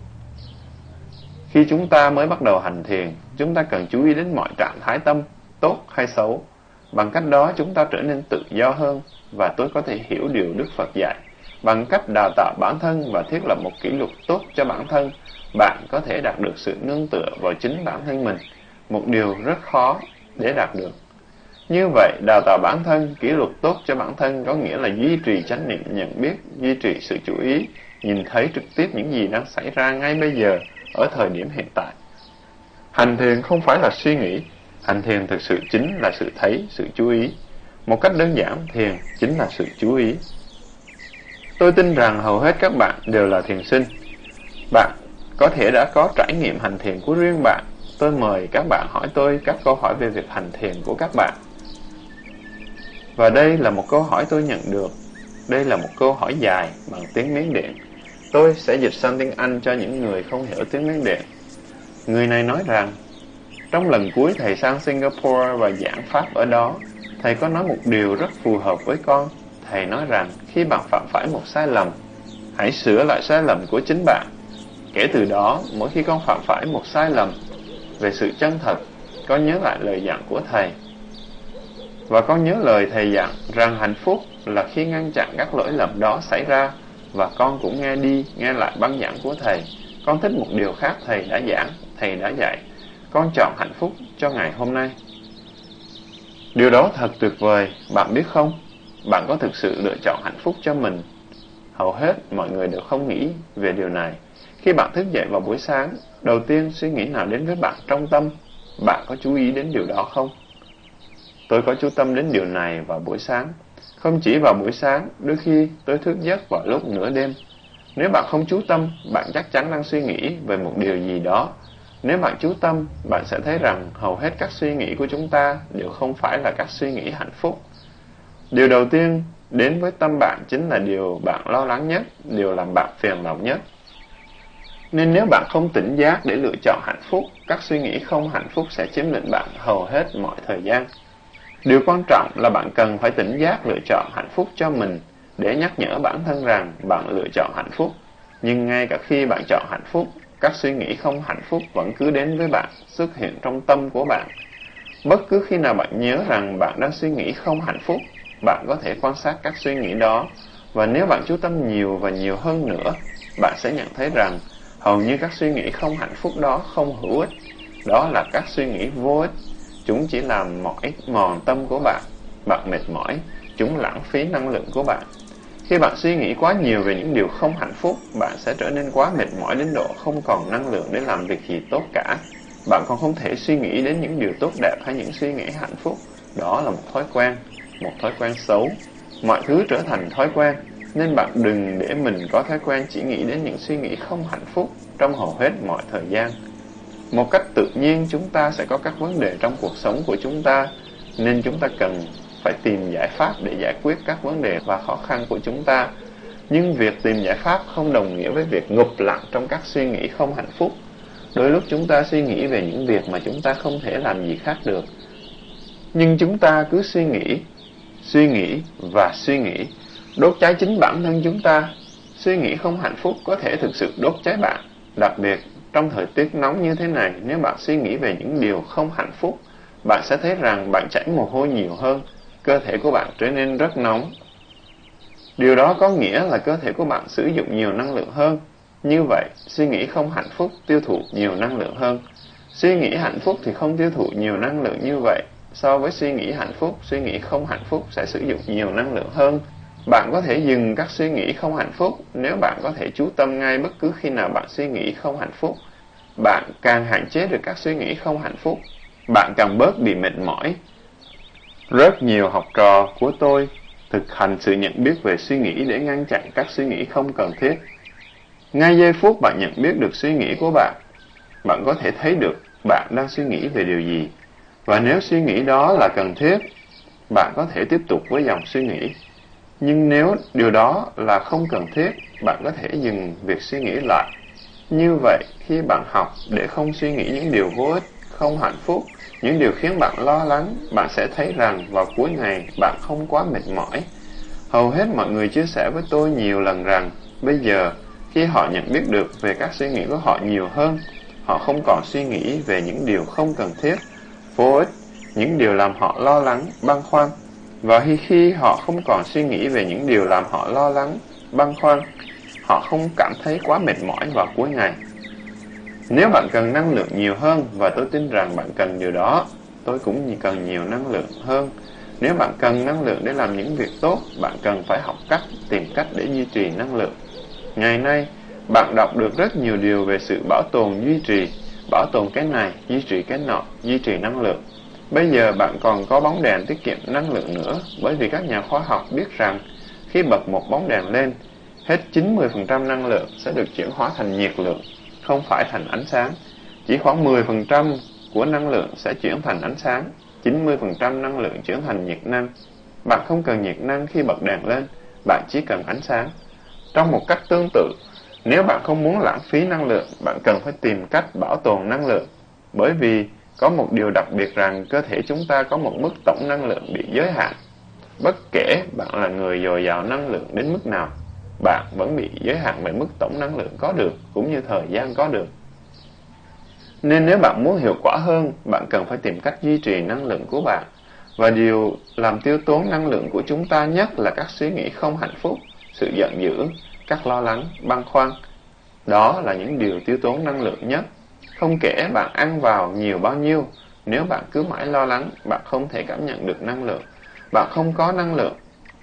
Khi chúng ta mới bắt đầu hành thiền, chúng ta cần chú ý đến mọi trạng thái tâm, tốt hay xấu. Bằng cách đó chúng ta trở nên tự do hơn và tôi có thể hiểu điều Đức Phật dạy. Bằng cách đào tạo bản thân và thiết lập một kỷ luật tốt cho bản thân, bạn có thể đạt được sự nương tựa vào chính bản thân mình, một điều rất khó để đạt được. Như vậy, đào tạo bản thân, kỷ luật tốt cho bản thân có nghĩa là duy trì chánh niệm nhận biết, duy trì sự chú ý, nhìn thấy trực tiếp những gì đang xảy ra ngay bây giờ, ở thời điểm hiện tại. Hành thiền không phải là suy nghĩ, hành thiền thực sự chính là sự thấy, sự chú ý. Một cách đơn giản, thiền chính là sự chú ý. Tôi tin rằng hầu hết các bạn đều là thiền sinh. Bạn có thể đã có trải nghiệm hành thiền của riêng bạn. Tôi mời các bạn hỏi tôi các câu hỏi về việc hành thiền của các bạn. Và đây là một câu hỏi tôi nhận được. Đây là một câu hỏi dài bằng tiếng Miến Điện. Tôi sẽ dịch sang tiếng Anh cho những người không hiểu tiếng Miến Điện. Người này nói rằng, trong lần cuối thầy sang Singapore và giảng Pháp ở đó, thầy có nói một điều rất phù hợp với con. Thầy nói rằng, khi bạn phạm phải một sai lầm, hãy sửa lại sai lầm của chính bạn. Kể từ đó, mỗi khi con phạm phải một sai lầm về sự chân thật, con nhớ lại lời dặn của thầy và con nhớ lời thầy dặn rằng hạnh phúc là khi ngăn chặn các lỗi lầm đó xảy ra và con cũng nghe đi, nghe lại băng giảng của thầy. Con thích một điều khác thầy đã giảng, thầy đã dạy. Con chọn hạnh phúc cho ngày hôm nay. Điều đó thật tuyệt vời, bạn biết không? Bạn có thực sự lựa chọn hạnh phúc cho mình? Hầu hết mọi người đều không nghĩ về điều này. Khi bạn thức dậy vào buổi sáng, đầu tiên suy nghĩ nào đến với bạn trong tâm? Bạn có chú ý đến điều đó không? Tôi có chú tâm đến điều này vào buổi sáng. Không chỉ vào buổi sáng, đôi khi tôi thức giấc vào lúc nửa đêm. Nếu bạn không chú tâm, bạn chắc chắn đang suy nghĩ về một điều gì đó. Nếu bạn chú tâm, bạn sẽ thấy rằng hầu hết các suy nghĩ của chúng ta đều không phải là các suy nghĩ hạnh phúc. Điều đầu tiên đến với tâm bạn chính là điều bạn lo lắng nhất, điều làm bạn phiền lòng nhất. Nên nếu bạn không tỉnh giác để lựa chọn hạnh phúc, các suy nghĩ không hạnh phúc sẽ chiếm lĩnh bạn hầu hết mọi thời gian. Điều quan trọng là bạn cần phải tỉnh giác lựa chọn hạnh phúc cho mình để nhắc nhở bản thân rằng bạn lựa chọn hạnh phúc. Nhưng ngay cả khi bạn chọn hạnh phúc, các suy nghĩ không hạnh phúc vẫn cứ đến với bạn, xuất hiện trong tâm của bạn. Bất cứ khi nào bạn nhớ rằng bạn đang suy nghĩ không hạnh phúc, bạn có thể quan sát các suy nghĩ đó. Và nếu bạn chú tâm nhiều và nhiều hơn nữa, bạn sẽ nhận thấy rằng hầu như các suy nghĩ không hạnh phúc đó không hữu ích. Đó là các suy nghĩ vô ích Chúng chỉ làm mỏi mòn tâm của bạn. Bạn mệt mỏi, chúng lãng phí năng lượng của bạn. Khi bạn suy nghĩ quá nhiều về những điều không hạnh phúc, bạn sẽ trở nên quá mệt mỏi đến độ không còn năng lượng để làm việc gì tốt cả. Bạn còn không thể suy nghĩ đến những điều tốt đẹp hay những suy nghĩ hạnh phúc. Đó là một thói quen, một thói quen xấu. Mọi thứ trở thành thói quen, nên bạn đừng để mình có thói quen chỉ nghĩ đến những suy nghĩ không hạnh phúc trong hầu hết mọi thời gian. Một cách tự nhiên chúng ta sẽ có các vấn đề trong cuộc sống của chúng ta, nên chúng ta cần phải tìm giải pháp để giải quyết các vấn đề và khó khăn của chúng ta. Nhưng việc tìm giải pháp không đồng nghĩa với việc ngụp lặng trong các suy nghĩ không hạnh phúc. Đôi lúc chúng ta suy nghĩ về những việc mà chúng ta không thể làm gì khác được. Nhưng chúng ta cứ suy nghĩ, suy nghĩ và suy nghĩ, đốt cháy chính bản thân chúng ta. Suy nghĩ không hạnh phúc có thể thực sự đốt cháy bạn, đặc biệt trong thời tiết nóng như thế này, nếu bạn suy nghĩ về những điều không hạnh phúc, bạn sẽ thấy rằng bạn chảy mồ hôi nhiều hơn, cơ thể của bạn trở nên rất nóng. Điều đó có nghĩa là cơ thể của bạn sử dụng nhiều năng lượng hơn. Như vậy, suy nghĩ không hạnh phúc tiêu thụ nhiều năng lượng hơn. Suy nghĩ hạnh phúc thì không tiêu thụ nhiều năng lượng như vậy. So với suy nghĩ hạnh phúc, suy nghĩ không hạnh phúc sẽ sử dụng nhiều năng lượng hơn. Bạn có thể dừng các suy nghĩ không hạnh phúc nếu bạn có thể chú tâm ngay bất cứ khi nào bạn suy nghĩ không hạnh phúc. Bạn càng hạn chế được các suy nghĩ không hạnh phúc, bạn càng bớt bị mệt mỏi. Rất nhiều học trò của tôi thực hành sự nhận biết về suy nghĩ để ngăn chặn các suy nghĩ không cần thiết. Ngay giây phút bạn nhận biết được suy nghĩ của bạn, bạn có thể thấy được bạn đang suy nghĩ về điều gì. Và nếu suy nghĩ đó là cần thiết, bạn có thể tiếp tục với dòng suy nghĩ. Nhưng nếu điều đó là không cần thiết, bạn có thể dừng việc suy nghĩ lại. Như vậy, khi bạn học để không suy nghĩ những điều vô ích, không hạnh phúc, những điều khiến bạn lo lắng, bạn sẽ thấy rằng vào cuối ngày bạn không quá mệt mỏi. Hầu hết mọi người chia sẻ với tôi nhiều lần rằng, bây giờ, khi họ nhận biết được về các suy nghĩ của họ nhiều hơn, họ không còn suy nghĩ về những điều không cần thiết, vô ích, những điều làm họ lo lắng, băn khoăn, và khi khi họ không còn suy nghĩ về những điều làm họ lo lắng, băn khoăn. Họ không cảm thấy quá mệt mỏi vào cuối ngày. Nếu bạn cần năng lượng nhiều hơn, và tôi tin rằng bạn cần điều đó, tôi cũng cần nhiều năng lượng hơn. Nếu bạn cần năng lượng để làm những việc tốt, bạn cần phải học cách, tìm cách để duy trì năng lượng. Ngày nay, bạn đọc được rất nhiều điều về sự bảo tồn duy trì, bảo tồn cái này, duy trì cái nọ, duy trì năng lượng. Bây giờ bạn còn có bóng đèn tiết kiệm năng lượng nữa, bởi vì các nhà khoa học biết rằng khi bật một bóng đèn lên, hết 90% năng lượng sẽ được chuyển hóa thành nhiệt lượng, không phải thành ánh sáng. Chỉ khoảng 10% của năng lượng sẽ chuyển thành ánh sáng, 90% năng lượng chuyển thành nhiệt năng. Bạn không cần nhiệt năng khi bật đèn lên, bạn chỉ cần ánh sáng. Trong một cách tương tự, nếu bạn không muốn lãng phí năng lượng, bạn cần phải tìm cách bảo tồn năng lượng. Bởi vì có một điều đặc biệt rằng cơ thể chúng ta có một mức tổng năng lượng bị giới hạn. Bất kể bạn là người dồi dào năng lượng đến mức nào, bạn vẫn bị giới hạn bởi mức tổng năng lượng có được cũng như thời gian có được. Nên nếu bạn muốn hiệu quả hơn, bạn cần phải tìm cách duy trì năng lượng của bạn. Và điều làm tiêu tốn năng lượng của chúng ta nhất là các suy nghĩ không hạnh phúc, sự giận dữ, các lo lắng, băn khoăn. Đó là những điều tiêu tốn năng lượng nhất. Không kể bạn ăn vào nhiều bao nhiêu, nếu bạn cứ mãi lo lắng, bạn không thể cảm nhận được năng lượng. Bạn không có năng lượng.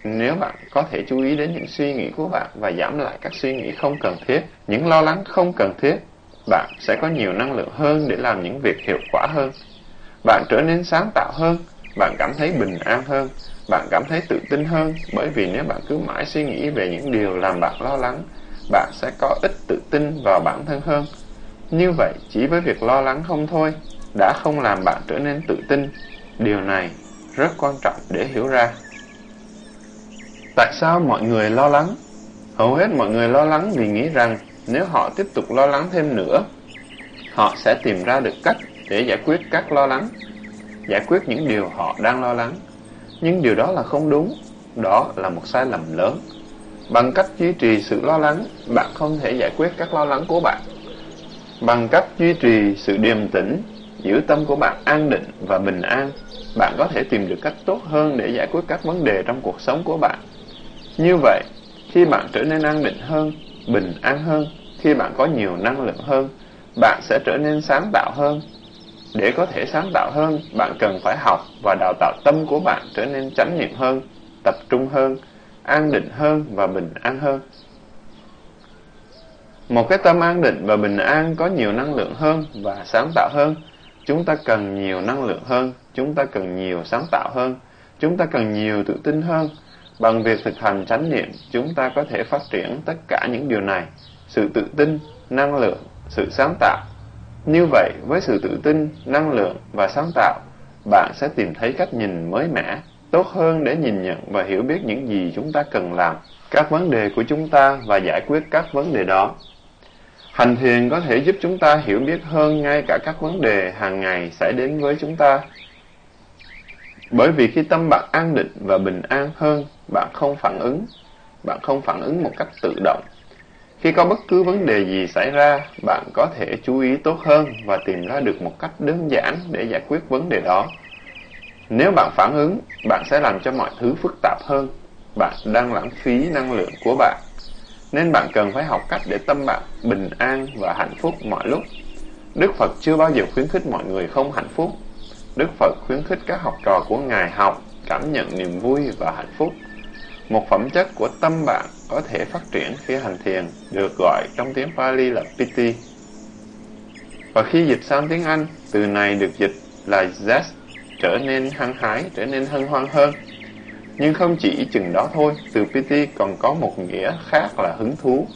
Nếu bạn có thể chú ý đến những suy nghĩ của bạn và giảm lại các suy nghĩ không cần thiết, những lo lắng không cần thiết, bạn sẽ có nhiều năng lượng hơn để làm những việc hiệu quả hơn. Bạn trở nên sáng tạo hơn, bạn cảm thấy bình an hơn, bạn cảm thấy tự tin hơn bởi vì nếu bạn cứ mãi suy nghĩ về những điều làm bạn lo lắng, bạn sẽ có ít tự tin vào bản thân hơn. Như vậy, chỉ với việc lo lắng không thôi, đã không làm bạn trở nên tự tin. Điều này rất quan trọng để hiểu ra. Tại sao mọi người lo lắng? Hầu hết mọi người lo lắng vì nghĩ rằng nếu họ tiếp tục lo lắng thêm nữa, họ sẽ tìm ra được cách để giải quyết các lo lắng, giải quyết những điều họ đang lo lắng. Nhưng điều đó là không đúng, đó là một sai lầm lớn. Bằng cách duy trì sự lo lắng, bạn không thể giải quyết các lo lắng của bạn. Bằng cách duy trì sự điềm tĩnh, giữ tâm của bạn an định và bình an, bạn có thể tìm được cách tốt hơn để giải quyết các vấn đề trong cuộc sống của bạn. Như vậy, khi bạn trở nên an định hơn, bình an hơn, khi bạn có nhiều năng lượng hơn, bạn sẽ trở nên sáng tạo hơn. Để có thể sáng tạo hơn, bạn cần phải học và đào tạo tâm của bạn trở nên chánh niệm hơn, tập trung hơn, an định hơn và bình an hơn. Một cái tâm an định và bình an có nhiều năng lượng hơn và sáng tạo hơn. Chúng ta cần nhiều năng lượng hơn, chúng ta cần nhiều sáng tạo hơn, chúng ta cần nhiều tự tin hơn. Bằng việc thực hành chánh niệm, chúng ta có thể phát triển tất cả những điều này. Sự tự tin, năng lượng, sự sáng tạo. Như vậy, với sự tự tin, năng lượng và sáng tạo, bạn sẽ tìm thấy cách nhìn mới mẻ, tốt hơn để nhìn nhận và hiểu biết những gì chúng ta cần làm, các vấn đề của chúng ta và giải quyết các vấn đề đó. Hành thiền có thể giúp chúng ta hiểu biết hơn ngay cả các vấn đề hàng ngày xảy đến với chúng ta. Bởi vì khi tâm bạn an định và bình an hơn, bạn không phản ứng, bạn không phản ứng một cách tự động. Khi có bất cứ vấn đề gì xảy ra, bạn có thể chú ý tốt hơn và tìm ra được một cách đơn giản để giải quyết vấn đề đó. Nếu bạn phản ứng, bạn sẽ làm cho mọi thứ phức tạp hơn. Bạn đang lãng phí năng lượng của bạn. Nên bạn cần phải học cách để tâm bạn bình an và hạnh phúc mọi lúc. Đức Phật chưa bao giờ khuyến khích mọi người không hạnh phúc. Đức Phật khuyến khích các học trò của Ngài học, cảm nhận niềm vui và hạnh phúc. Một phẩm chất của tâm bạn có thể phát triển khi hành thiền được gọi trong tiếng Pali là Piti. Và khi dịch sang tiếng Anh, từ này được dịch là zest, trở nên hăng hái, trở nên hân hoan hơn. Nhưng không chỉ chừng đó thôi, từ Piti còn có một nghĩa khác là hứng thú.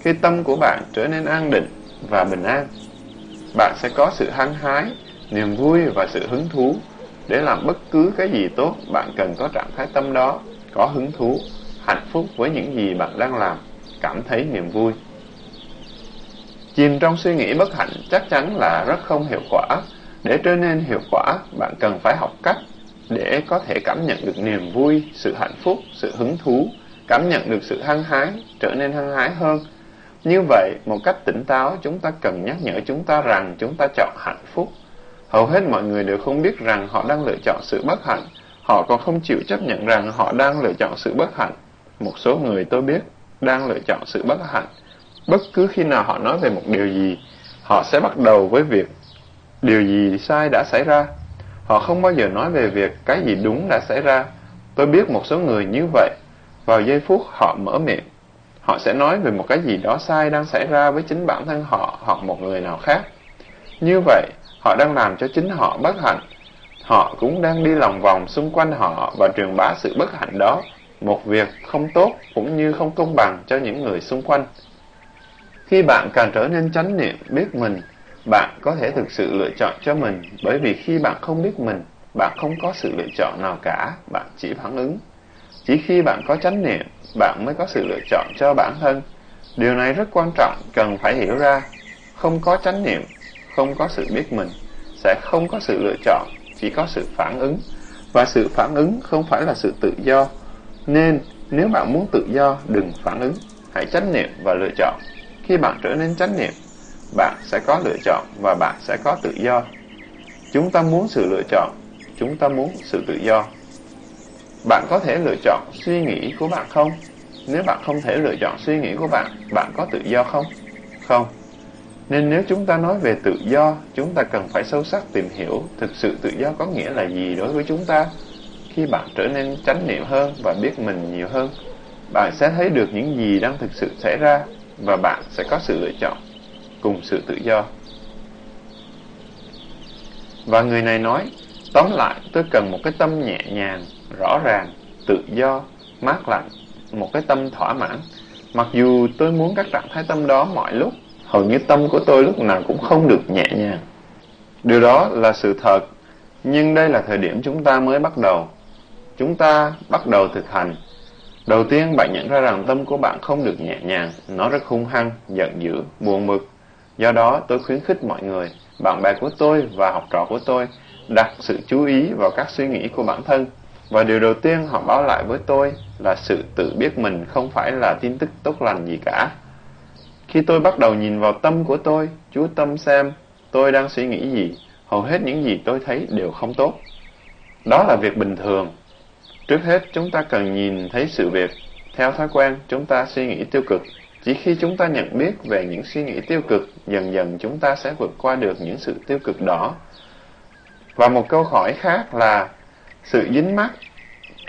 Khi tâm của bạn trở nên an định và bình an, bạn sẽ có sự hăng hái, niềm vui và sự hứng thú. Để làm bất cứ cái gì tốt, bạn cần có trạng thái tâm đó, có hứng thú, hạnh phúc với những gì bạn đang làm, cảm thấy niềm vui. Chìm trong suy nghĩ bất hạnh chắc chắn là rất không hiệu quả. Để trở nên hiệu quả, bạn cần phải học cách để có thể cảm nhận được niềm vui, sự hạnh phúc, sự hứng thú, cảm nhận được sự hăng hái, trở nên hăng hái hơn. Như vậy, một cách tỉnh táo, chúng ta cần nhắc nhở chúng ta rằng chúng ta chọn hạnh phúc. Hầu hết mọi người đều không biết rằng họ đang lựa chọn sự bất hạnh. Họ còn không chịu chấp nhận rằng họ đang lựa chọn sự bất hạnh. Một số người tôi biết đang lựa chọn sự bất hạnh. Bất cứ khi nào họ nói về một điều gì, họ sẽ bắt đầu với việc điều gì sai đã xảy ra. Họ không bao giờ nói về việc cái gì đúng đã xảy ra. Tôi biết một số người như vậy. Vào giây phút họ mở miệng, họ sẽ nói về một cái gì đó sai đang xảy ra với chính bản thân họ hoặc một người nào khác. Như vậy, họ đang làm cho chính họ bất hạnh. Họ cũng đang đi lòng vòng xung quanh họ và truyền bá sự bất hạnh đó, một việc không tốt cũng như không công bằng cho những người xung quanh. Khi bạn càng trở nên chánh niệm biết mình, bạn có thể thực sự lựa chọn cho mình, bởi vì khi bạn không biết mình, bạn không có sự lựa chọn nào cả, bạn chỉ phản ứng. Chỉ khi bạn có chánh niệm, bạn mới có sự lựa chọn cho bản thân. Điều này rất quan trọng, cần phải hiểu ra. Không có chánh niệm, không có sự biết mình, sẽ không có sự lựa chọn, chỉ có sự phản ứng. Và sự phản ứng không phải là sự tự do. Nên, nếu bạn muốn tự do, đừng phản ứng. Hãy chánh niệm và lựa chọn. Khi bạn trở nên chánh niệm, bạn sẽ có lựa chọn và bạn sẽ có tự do. Chúng ta muốn sự lựa chọn, chúng ta muốn sự tự do. Bạn có thể lựa chọn suy nghĩ của bạn không? Nếu bạn không thể lựa chọn suy nghĩ của bạn, bạn có tự do không? Không. Nên nếu chúng ta nói về tự do, chúng ta cần phải sâu sắc tìm hiểu thực sự tự do có nghĩa là gì đối với chúng ta. Khi bạn trở nên chánh niệm hơn và biết mình nhiều hơn, bạn sẽ thấy được những gì đang thực sự xảy ra và bạn sẽ có sự lựa chọn cùng sự tự do. Và người này nói, tóm lại tôi cần một cái tâm nhẹ nhàng, rõ ràng, tự do, mát lạnh, một cái tâm thỏa mãn. Mặc dù tôi muốn các trạng thái tâm đó mọi lúc, hầu như tâm của tôi lúc nào cũng không được nhẹ nhàng. Điều đó là sự thật, nhưng đây là thời điểm chúng ta mới bắt đầu. Chúng ta bắt đầu thực hành. Đầu tiên bạn nhận ra rằng tâm của bạn không được nhẹ nhàng, nó rất hung hăng, giận dữ, buồn bực, Do đó, tôi khuyến khích mọi người, bạn bè của tôi và học trò của tôi đặt sự chú ý vào các suy nghĩ của bản thân. Và điều đầu tiên họ báo lại với tôi là sự tự biết mình không phải là tin tức tốt lành gì cả. Khi tôi bắt đầu nhìn vào tâm của tôi, chú tâm xem tôi đang suy nghĩ gì, hầu hết những gì tôi thấy đều không tốt. Đó là việc bình thường. Trước hết, chúng ta cần nhìn thấy sự việc. Theo thói quen, chúng ta suy nghĩ tiêu cực chỉ khi chúng ta nhận biết về những suy nghĩ tiêu cực, dần dần chúng ta sẽ vượt qua được những sự tiêu cực đó. Và một câu hỏi khác là sự dính mắc.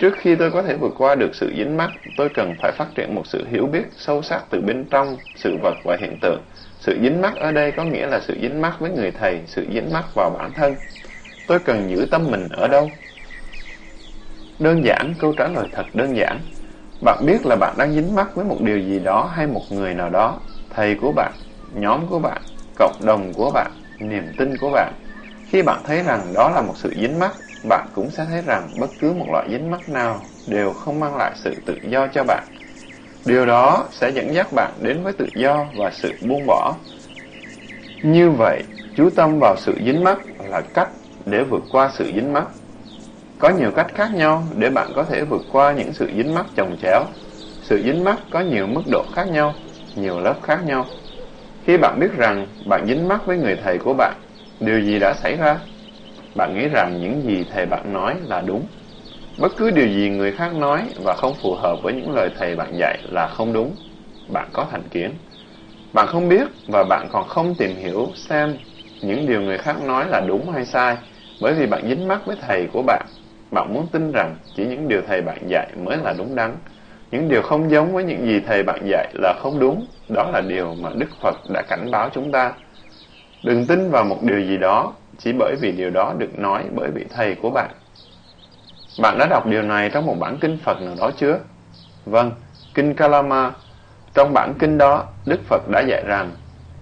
Trước khi tôi có thể vượt qua được sự dính mắc, tôi cần phải phát triển một sự hiểu biết sâu sắc từ bên trong sự vật và hiện tượng. Sự dính mắc ở đây có nghĩa là sự dính mắc với người thầy, sự dính mắc vào bản thân. Tôi cần giữ tâm mình ở đâu? Đơn giản, câu trả lời thật đơn giản. Bạn biết là bạn đang dính mắc với một điều gì đó hay một người nào đó, thầy của bạn, nhóm của bạn, cộng đồng của bạn, niềm tin của bạn. Khi bạn thấy rằng đó là một sự dính mắc, bạn cũng sẽ thấy rằng bất cứ một loại dính mắc nào đều không mang lại sự tự do cho bạn. Điều đó sẽ dẫn dắt bạn đến với tự do và sự buông bỏ. Như vậy, chú tâm vào sự dính mắc là cách để vượt qua sự dính mắc. Có nhiều cách khác nhau để bạn có thể vượt qua những sự dính mắc chồng chéo. Sự dính mắc có nhiều mức độ khác nhau, nhiều lớp khác nhau. Khi bạn biết rằng bạn dính mắc với người thầy của bạn, điều gì đã xảy ra? Bạn nghĩ rằng những gì thầy bạn nói là đúng. Bất cứ điều gì người khác nói và không phù hợp với những lời thầy bạn dạy là không đúng. Bạn có thành kiến. Bạn không biết và bạn còn không tìm hiểu xem những điều người khác nói là đúng hay sai bởi vì bạn dính mắc với thầy của bạn bạn muốn tin rằng chỉ những điều thầy bạn dạy mới là đúng đắn. Những điều không giống với những gì thầy bạn dạy là không đúng. Đó là điều mà Đức Phật đã cảnh báo chúng ta. Đừng tin vào một điều gì đó chỉ bởi vì điều đó được nói bởi vị thầy của bạn. Bạn đã đọc điều này trong một bản kinh Phật nào đó chưa? Vâng, Kinh Kalama. Trong bản kinh đó, Đức Phật đã dạy rằng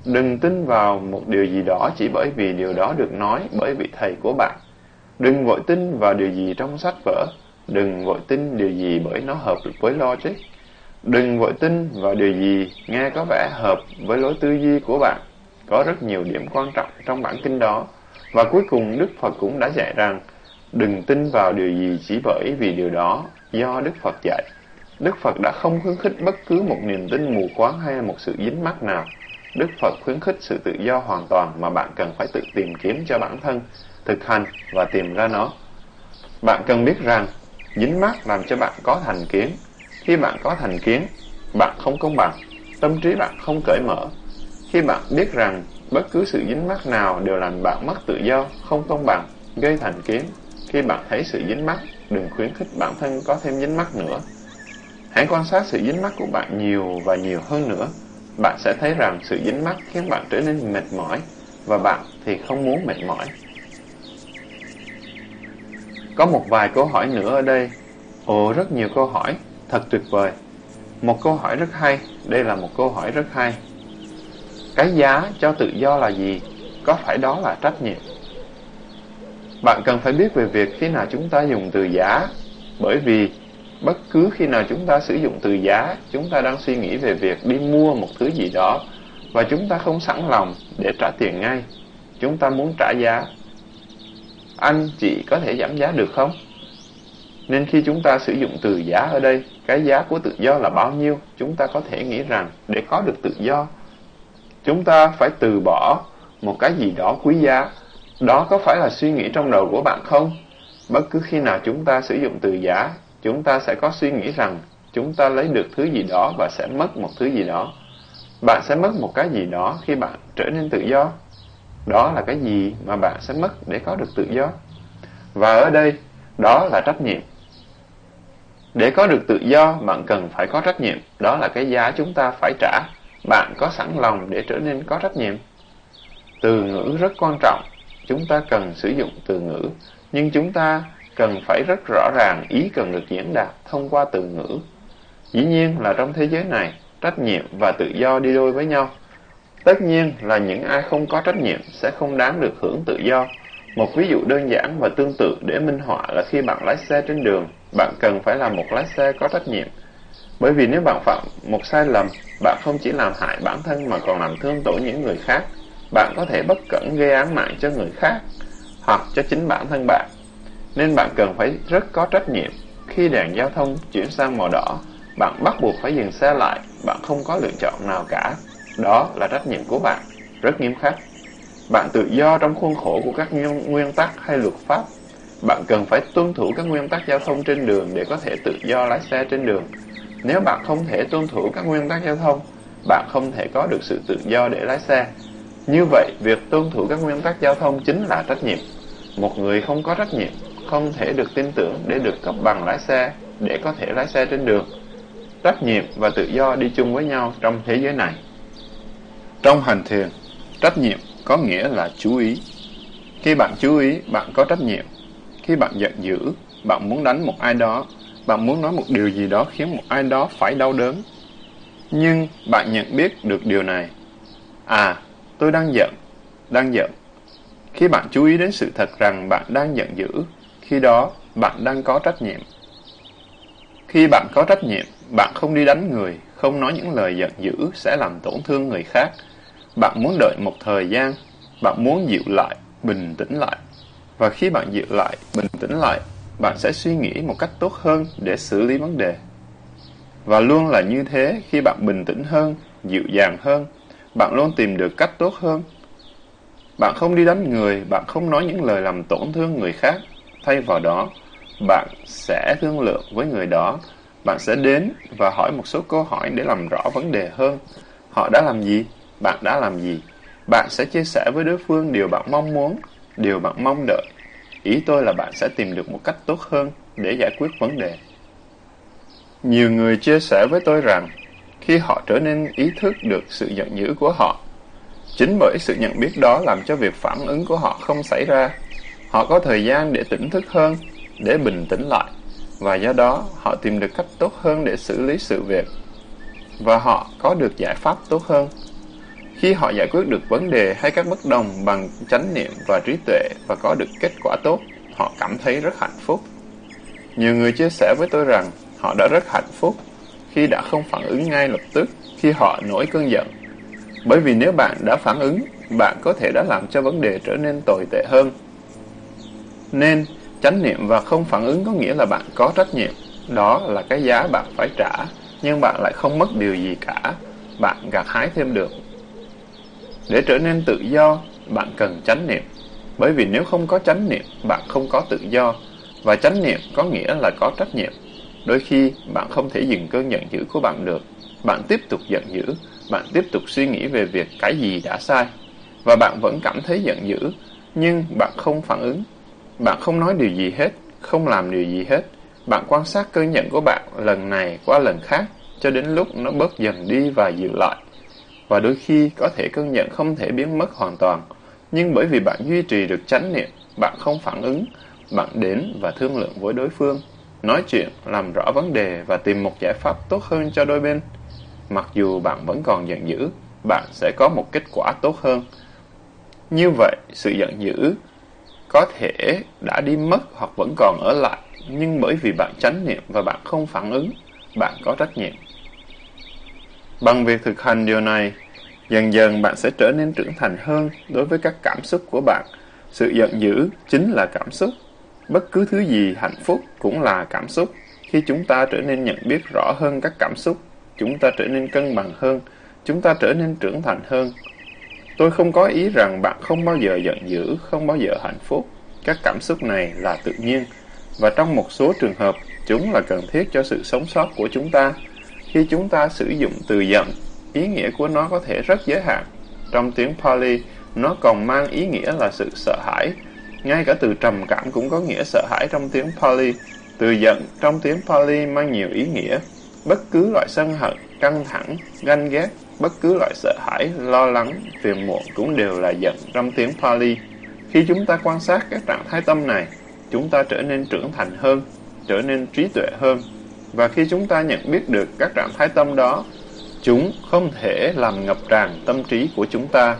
Đừng tin vào một điều gì đó chỉ bởi vì điều đó được nói bởi vị thầy của bạn. Đừng vội tin vào điều gì trong sách vở, đừng vội tin điều gì bởi nó hợp với logic. Đừng vội tin vào điều gì nghe có vẻ hợp với lối tư duy của bạn. Có rất nhiều điểm quan trọng trong bản kinh đó. Và cuối cùng Đức Phật cũng đã dạy rằng đừng tin vào điều gì chỉ bởi vì điều đó do Đức Phật dạy. Đức Phật đã không khuyến khích bất cứ một niềm tin mù quáng hay một sự dính mắc nào. Đức Phật khuyến khích sự tự do hoàn toàn mà bạn cần phải tự tìm kiếm cho bản thân thực hành và tìm ra nó. Bạn cần biết rằng dính mắc làm cho bạn có thành kiến. Khi bạn có thành kiến, bạn không công bằng, tâm trí bạn không cởi mở. Khi bạn biết rằng bất cứ sự dính mắc nào đều làm bạn mất tự do, không công bằng, gây thành kiến. Khi bạn thấy sự dính mắc, đừng khuyến khích bản thân có thêm dính mắc nữa. Hãy quan sát sự dính mắc của bạn nhiều và nhiều hơn nữa. Bạn sẽ thấy rằng sự dính mắc khiến bạn trở nên mệt mỏi, và bạn thì không muốn mệt mỏi. Có một vài câu hỏi nữa ở đây. Ồ, rất nhiều câu hỏi, thật tuyệt vời. Một câu hỏi rất hay, đây là một câu hỏi rất hay. Cái giá cho tự do là gì? Có phải đó là trách nhiệm? Bạn cần phải biết về việc khi nào chúng ta dùng từ giá, bởi vì bất cứ khi nào chúng ta sử dụng từ giá, chúng ta đang suy nghĩ về việc đi mua một thứ gì đó, và chúng ta không sẵn lòng để trả tiền ngay. Chúng ta muốn trả giá. Anh, chị có thể giảm giá được không? Nên khi chúng ta sử dụng từ giá ở đây, cái giá của tự do là bao nhiêu? Chúng ta có thể nghĩ rằng để có được tự do, chúng ta phải từ bỏ một cái gì đó quý giá. Đó có phải là suy nghĩ trong đầu của bạn không? Bất cứ khi nào chúng ta sử dụng từ giá, chúng ta sẽ có suy nghĩ rằng chúng ta lấy được thứ gì đó và sẽ mất một thứ gì đó. Bạn sẽ mất một cái gì đó khi bạn trở nên tự do. Đó là cái gì mà bạn sẽ mất để có được tự do? Và ở đây, đó là trách nhiệm. Để có được tự do, bạn cần phải có trách nhiệm. Đó là cái giá chúng ta phải trả. Bạn có sẵn lòng để trở nên có trách nhiệm. Từ ngữ rất quan trọng. Chúng ta cần sử dụng từ ngữ. Nhưng chúng ta cần phải rất rõ ràng ý cần được diễn đạt thông qua từ ngữ. Dĩ nhiên là trong thế giới này, trách nhiệm và tự do đi đôi với nhau. Tất nhiên là những ai không có trách nhiệm sẽ không đáng được hưởng tự do. Một ví dụ đơn giản và tương tự để minh họa là khi bạn lái xe trên đường, bạn cần phải là một lái xe có trách nhiệm. Bởi vì nếu bạn phạm một sai lầm, bạn không chỉ làm hại bản thân mà còn làm thương tổn những người khác. Bạn có thể bất cẩn gây án mạng cho người khác, hoặc cho chính bản thân bạn. Nên bạn cần phải rất có trách nhiệm. Khi đèn giao thông chuyển sang màu đỏ, bạn bắt buộc phải dừng xe lại, bạn không có lựa chọn nào cả. Đó là trách nhiệm của bạn, rất nghiêm khắc. Bạn tự do trong khuôn khổ của các nguyên tắc hay luật pháp. Bạn cần phải tuân thủ các nguyên tắc giao thông trên đường để có thể tự do lái xe trên đường. Nếu bạn không thể tuân thủ các nguyên tắc giao thông, bạn không thể có được sự tự do để lái xe. Như vậy, việc tuân thủ các nguyên tắc giao thông chính là trách nhiệm. Một người không có trách nhiệm, không thể được tin tưởng để được cấp bằng lái xe, để có thể lái xe trên đường. Trách nhiệm và tự do đi chung với nhau trong thế giới này. Trong hành thiền, trách nhiệm có nghĩa là chú ý. Khi bạn chú ý, bạn có trách nhiệm. Khi bạn giận dữ, bạn muốn đánh một ai đó, bạn muốn nói một điều gì đó khiến một ai đó phải đau đớn. Nhưng bạn nhận biết được điều này. À, tôi đang giận, đang giận. Khi bạn chú ý đến sự thật rằng bạn đang giận dữ, khi đó bạn đang có trách nhiệm. Khi bạn có trách nhiệm, bạn không đi đánh người, không nói những lời giận dữ sẽ làm tổn thương người khác. Bạn muốn đợi một thời gian, bạn muốn dịu lại, bình tĩnh lại. Và khi bạn dịu lại, bình tĩnh lại, bạn sẽ suy nghĩ một cách tốt hơn để xử lý vấn đề. Và luôn là như thế khi bạn bình tĩnh hơn, dịu dàng hơn, bạn luôn tìm được cách tốt hơn. Bạn không đi đánh người, bạn không nói những lời làm tổn thương người khác. Thay vào đó, bạn sẽ thương lượng với người đó bạn sẽ đến và hỏi một số câu hỏi để làm rõ vấn đề hơn. Họ đã làm gì? Bạn đã làm gì? Bạn sẽ chia sẻ với đối phương điều bạn mong muốn, điều bạn mong đợi. Ý tôi là bạn sẽ tìm được một cách tốt hơn để giải quyết vấn đề. Nhiều người chia sẻ với tôi rằng, khi họ trở nên ý thức được sự giận dữ của họ, chính bởi sự nhận biết đó làm cho việc phản ứng của họ không xảy ra. Họ có thời gian để tỉnh thức hơn, để bình tĩnh lại và do đó họ tìm được cách tốt hơn để xử lý sự việc và họ có được giải pháp tốt hơn. Khi họ giải quyết được vấn đề hay các bất đồng bằng chánh niệm và trí tuệ và có được kết quả tốt, họ cảm thấy rất hạnh phúc. Nhiều người chia sẻ với tôi rằng họ đã rất hạnh phúc khi đã không phản ứng ngay lập tức khi họ nổi cơn giận. Bởi vì nếu bạn đã phản ứng, bạn có thể đã làm cho vấn đề trở nên tồi tệ hơn. Nên, Chánh niệm và không phản ứng có nghĩa là bạn có trách nhiệm. Đó là cái giá bạn phải trả, nhưng bạn lại không mất điều gì cả. Bạn gặt hái thêm được. Để trở nên tự do, bạn cần chánh niệm. Bởi vì nếu không có chánh niệm, bạn không có tự do. Và chánh niệm có nghĩa là có trách nhiệm. Đôi khi, bạn không thể dừng cơn giận dữ của bạn được. bạn tiếp tục giận dữ, bạn tiếp tục suy nghĩ về việc cái gì đã sai, và bạn vẫn cảm thấy giận dữ, nhưng bạn không phản ứng. Bạn không nói điều gì hết, không làm điều gì hết. Bạn quan sát cơn giận của bạn lần này qua lần khác, cho đến lúc nó bớt dần đi và dịu lại. Và đôi khi có thể cơn giận không thể biến mất hoàn toàn, nhưng bởi vì bạn duy trì được chánh niệm, bạn không phản ứng, bạn đến và thương lượng với đối phương, nói chuyện, làm rõ vấn đề và tìm một giải pháp tốt hơn cho đôi bên. Mặc dù bạn vẫn còn giận dữ, bạn sẽ có một kết quả tốt hơn. Như vậy, sự giận dữ có thể đã đi mất hoặc vẫn còn ở lại, nhưng bởi vì bạn chánh niệm và bạn không phản ứng, bạn có trách nhiệm. Bằng việc thực hành điều này, dần dần bạn sẽ trở nên trưởng thành hơn đối với các cảm xúc của bạn. Sự giận dữ chính là cảm xúc. Bất cứ thứ gì hạnh phúc cũng là cảm xúc. Khi chúng ta trở nên nhận biết rõ hơn các cảm xúc, chúng ta trở nên cân bằng hơn, chúng ta trở nên trưởng thành hơn. Tôi không có ý rằng bạn không bao giờ giận dữ, không bao giờ hạnh phúc. Các cảm xúc này là tự nhiên, và trong một số trường hợp, chúng là cần thiết cho sự sống sót của chúng ta. Khi chúng ta sử dụng từ giận, ý nghĩa của nó có thể rất giới hạn. Trong tiếng Pali, nó còn mang ý nghĩa là sự sợ hãi. Ngay cả từ trầm cảm cũng có nghĩa sợ hãi trong tiếng Pali. Từ giận trong tiếng Pali mang nhiều ý nghĩa. Bất cứ loại sân hận, căng thẳng, ganh ghét, bất cứ loại sợ hãi, lo lắng, phiền muộn cũng đều là giận trong tiếng Pali. Khi chúng ta quan sát các trạng thái tâm này, chúng ta trở nên trưởng thành hơn, trở nên trí tuệ hơn. Và khi chúng ta nhận biết được các trạng thái tâm đó, chúng không thể làm ngập tràn tâm trí của chúng ta.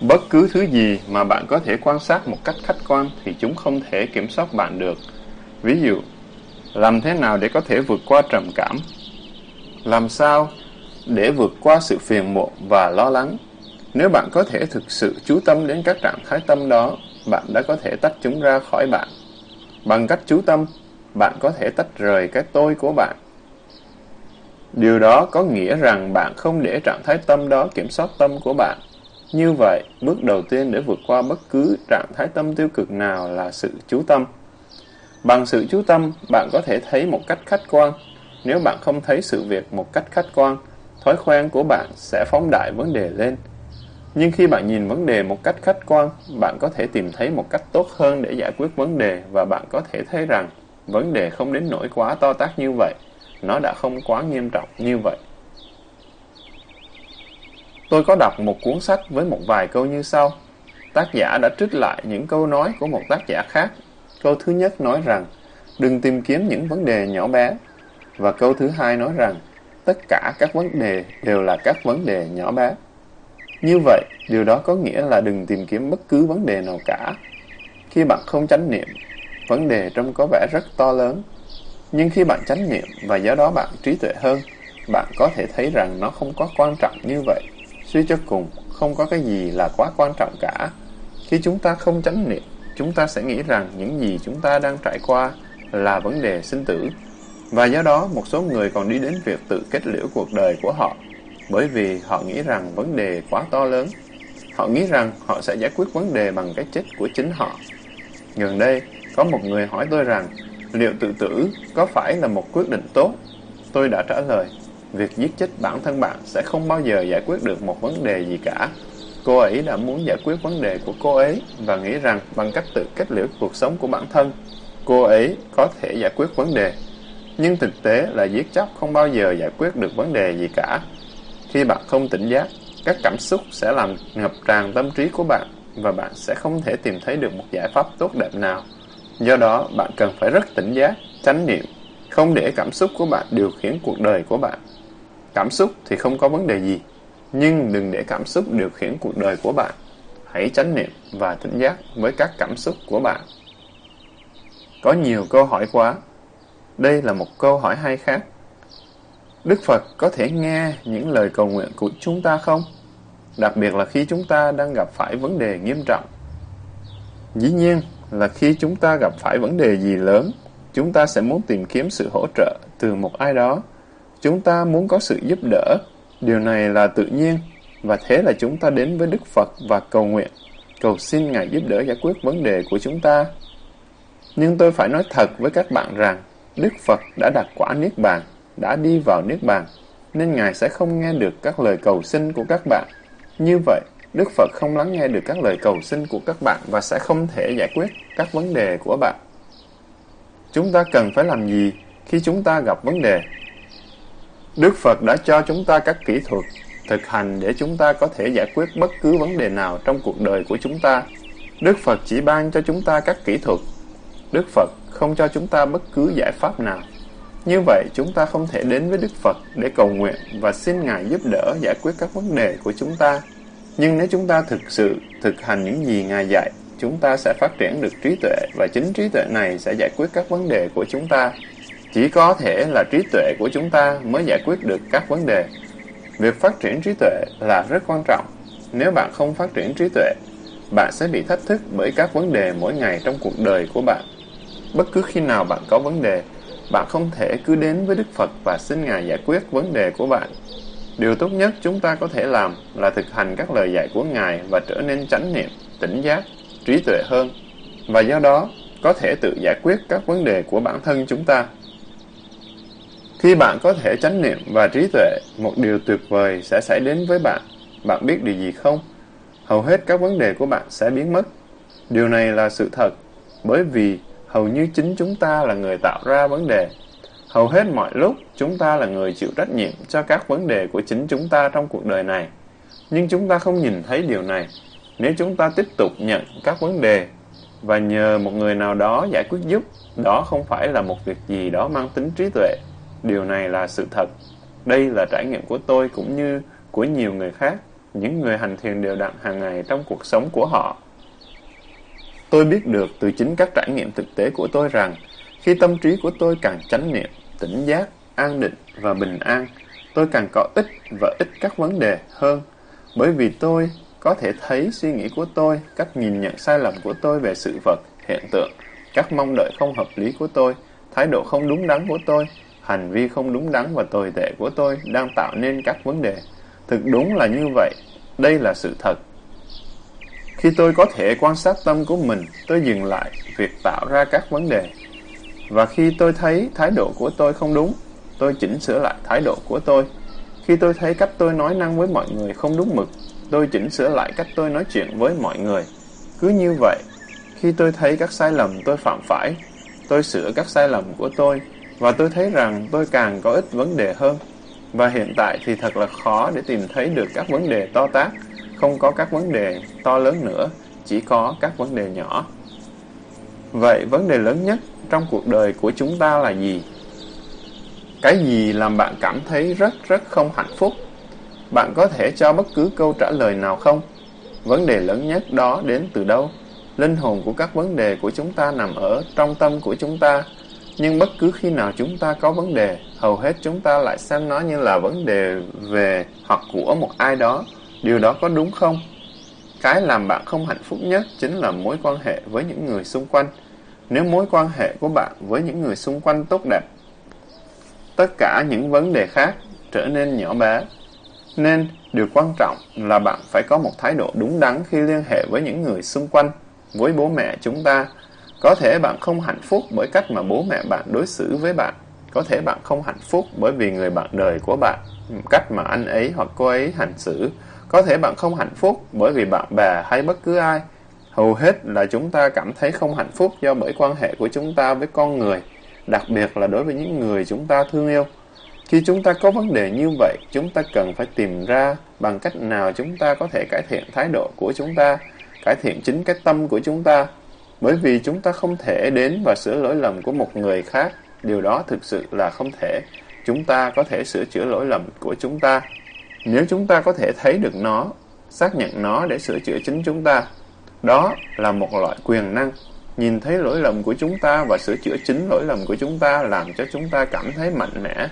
Bất cứ thứ gì mà bạn có thể quan sát một cách khách quan thì chúng không thể kiểm soát bạn được. Ví dụ, làm thế nào để có thể vượt qua trầm cảm? Làm sao để vượt qua sự phiền muộn và lo lắng? Nếu bạn có thể thực sự chú tâm đến các trạng thái tâm đó, bạn đã có thể tách chúng ra khỏi bạn. Bằng cách chú tâm, bạn có thể tách rời cái tôi của bạn. Điều đó có nghĩa rằng bạn không để trạng thái tâm đó kiểm soát tâm của bạn. Như vậy, bước đầu tiên để vượt qua bất cứ trạng thái tâm tiêu cực nào là sự chú tâm. Bằng sự chú tâm, bạn có thể thấy một cách khách quan. Nếu bạn không thấy sự việc một cách khách quan, thói quen của bạn sẽ phóng đại vấn đề lên. Nhưng khi bạn nhìn vấn đề một cách khách quan, bạn có thể tìm thấy một cách tốt hơn để giải quyết vấn đề và bạn có thể thấy rằng vấn đề không đến nỗi quá to tác như vậy. Nó đã không quá nghiêm trọng như vậy. Tôi có đọc một cuốn sách với một vài câu như sau. Tác giả đã trích lại những câu nói của một tác giả khác. Câu thứ nhất nói rằng, đừng tìm kiếm những vấn đề nhỏ bé. Và câu thứ hai nói rằng, tất cả các vấn đề đều là các vấn đề nhỏ bé. Như vậy, điều đó có nghĩa là đừng tìm kiếm bất cứ vấn đề nào cả. Khi bạn không chánh niệm, vấn đề trông có vẻ rất to lớn. Nhưng khi bạn chánh niệm và do đó bạn trí tuệ hơn, bạn có thể thấy rằng nó không có quan trọng như vậy. Suy cho cùng, không có cái gì là quá quan trọng cả. Khi chúng ta không chánh niệm, chúng ta sẽ nghĩ rằng những gì chúng ta đang trải qua là vấn đề sinh tử. Và do đó, một số người còn đi đến việc tự kết liễu cuộc đời của họ bởi vì họ nghĩ rằng vấn đề quá to lớn. Họ nghĩ rằng họ sẽ giải quyết vấn đề bằng cái chết của chính họ. Gần đây, có một người hỏi tôi rằng, liệu tự tử có phải là một quyết định tốt? Tôi đã trả lời, việc giết chết bản thân bạn sẽ không bao giờ giải quyết được một vấn đề gì cả. Cô ấy đã muốn giải quyết vấn đề của cô ấy và nghĩ rằng bằng cách tự kết liễu cuộc sống của bản thân, cô ấy có thể giải quyết vấn đề. Nhưng thực tế là giết chóc không bao giờ giải quyết được vấn đề gì cả. Khi bạn không tỉnh giác, các cảm xúc sẽ làm ngập tràn tâm trí của bạn và bạn sẽ không thể tìm thấy được một giải pháp tốt đẹp nào. Do đó, bạn cần phải rất tỉnh giác, tránh niệm, không để cảm xúc của bạn điều khiển cuộc đời của bạn. Cảm xúc thì không có vấn đề gì, nhưng đừng để cảm xúc điều khiển cuộc đời của bạn. Hãy tránh niệm và tỉnh giác với các cảm xúc của bạn. Có nhiều câu hỏi quá. Đây là một câu hỏi hay khác. Đức Phật có thể nghe những lời cầu nguyện của chúng ta không? Đặc biệt là khi chúng ta đang gặp phải vấn đề nghiêm trọng. Dĩ nhiên là khi chúng ta gặp phải vấn đề gì lớn, chúng ta sẽ muốn tìm kiếm sự hỗ trợ từ một ai đó. Chúng ta muốn có sự giúp đỡ. Điều này là tự nhiên, và thế là chúng ta đến với Đức Phật và cầu nguyện, cầu xin Ngài giúp đỡ giải quyết vấn đề của chúng ta. Nhưng tôi phải nói thật với các bạn rằng, Đức Phật đã đặt quả Niết Bàn đã đi vào Niết Bàn, nên Ngài sẽ không nghe được các lời cầu xin của các bạn. Như vậy, Đức Phật không lắng nghe được các lời cầu xin của các bạn và sẽ không thể giải quyết các vấn đề của bạn. Chúng ta cần phải làm gì khi chúng ta gặp vấn đề? Đức Phật đã cho chúng ta các kỹ thuật, thực hành để chúng ta có thể giải quyết bất cứ vấn đề nào trong cuộc đời của chúng ta. Đức Phật chỉ ban cho chúng ta các kỹ thuật. Đức Phật không cho chúng ta bất cứ giải pháp nào. Như vậy, chúng ta không thể đến với Đức Phật để cầu nguyện và xin Ngài giúp đỡ giải quyết các vấn đề của chúng ta. Nhưng nếu chúng ta thực sự thực hành những gì Ngài dạy, chúng ta sẽ phát triển được trí tuệ và chính trí tuệ này sẽ giải quyết các vấn đề của chúng ta. Chỉ có thể là trí tuệ của chúng ta mới giải quyết được các vấn đề. Việc phát triển trí tuệ là rất quan trọng. Nếu bạn không phát triển trí tuệ, bạn sẽ bị thách thức bởi các vấn đề mỗi ngày trong cuộc đời của bạn. Bất cứ khi nào bạn có vấn đề, bạn không thể cứ đến với Đức Phật và xin Ngài giải quyết vấn đề của bạn. Điều tốt nhất chúng ta có thể làm là thực hành các lời dạy của Ngài và trở nên chánh niệm, tỉnh giác, trí tuệ hơn. Và do đó, có thể tự giải quyết các vấn đề của bản thân chúng ta. Khi bạn có thể chánh niệm và trí tuệ, một điều tuyệt vời sẽ xảy đến với bạn. Bạn biết điều gì không? Hầu hết các vấn đề của bạn sẽ biến mất. Điều này là sự thật, bởi vì hầu như chính chúng ta là người tạo ra vấn đề. Hầu hết mọi lúc, chúng ta là người chịu trách nhiệm cho các vấn đề của chính chúng ta trong cuộc đời này. Nhưng chúng ta không nhìn thấy điều này. Nếu chúng ta tiếp tục nhận các vấn đề và nhờ một người nào đó giải quyết giúp, đó không phải là một việc gì đó mang tính trí tuệ. Điều này là sự thật. Đây là trải nghiệm của tôi cũng như của nhiều người khác, những người hành thiền đều đặn hàng ngày trong cuộc sống của họ. Tôi biết được từ chính các trải nghiệm thực tế của tôi rằng, khi tâm trí của tôi càng chánh niệm, tỉnh giác, an định và bình an, tôi càng có ích và ít các vấn đề hơn, bởi vì tôi có thể thấy suy nghĩ của tôi, cách nhìn nhận sai lầm của tôi về sự vật, hiện tượng, các mong đợi không hợp lý của tôi, thái độ không đúng đắn của tôi, hành vi không đúng đắn và tồi tệ của tôi đang tạo nên các vấn đề. Thực đúng là như vậy, đây là sự thật. Khi tôi có thể quan sát tâm của mình, tôi dừng lại việc tạo ra các vấn đề. Và khi tôi thấy thái độ của tôi không đúng, tôi chỉnh sửa lại thái độ của tôi. Khi tôi thấy cách tôi nói năng với mọi người không đúng mực, tôi chỉnh sửa lại cách tôi nói chuyện với mọi người. Cứ như vậy, khi tôi thấy các sai lầm tôi phạm phải, tôi sửa các sai lầm của tôi, và tôi thấy rằng tôi càng có ít vấn đề hơn. Và hiện tại thì thật là khó để tìm thấy được các vấn đề to tác, không có các vấn đề to lớn nữa, chỉ có các vấn đề nhỏ. Vậy vấn đề lớn nhất trong cuộc đời của chúng ta là gì? Cái gì làm bạn cảm thấy rất rất không hạnh phúc? Bạn có thể cho bất cứ câu trả lời nào không? Vấn đề lớn nhất đó đến từ đâu? Linh hồn của các vấn đề của chúng ta nằm ở trong tâm của chúng ta. Nhưng bất cứ khi nào chúng ta có vấn đề, hầu hết chúng ta lại xem nó như là vấn đề về hoặc của một ai đó. Điều đó có đúng không? Cái làm bạn không hạnh phúc nhất chính là mối quan hệ với những người xung quanh. Nếu mối quan hệ của bạn với những người xung quanh tốt đẹp, tất cả những vấn đề khác trở nên nhỏ bé. Nên, điều quan trọng là bạn phải có một thái độ đúng đắn khi liên hệ với những người xung quanh, với bố mẹ chúng ta. Có thể bạn không hạnh phúc bởi cách mà bố mẹ bạn đối xử với bạn. Có thể bạn không hạnh phúc bởi vì người bạn đời của bạn, cách mà anh ấy hoặc cô ấy hành xử. Có thể bạn không hạnh phúc bởi vì bạn bè hay bất cứ ai. Hầu hết là chúng ta cảm thấy không hạnh phúc do bởi quan hệ của chúng ta với con người, đặc biệt là đối với những người chúng ta thương yêu. Khi chúng ta có vấn đề như vậy, chúng ta cần phải tìm ra bằng cách nào chúng ta có thể cải thiện thái độ của chúng ta, cải thiện chính cái tâm của chúng ta. Bởi vì chúng ta không thể đến và sửa lỗi lầm của một người khác, điều đó thực sự là không thể. Chúng ta có thể sửa chữa lỗi lầm của chúng ta. Nếu chúng ta có thể thấy được nó, xác nhận nó để sửa chữa chính chúng ta, đó là một loại quyền năng. Nhìn thấy lỗi lầm của chúng ta và sửa chữa chính lỗi lầm của chúng ta làm cho chúng ta cảm thấy mạnh mẽ.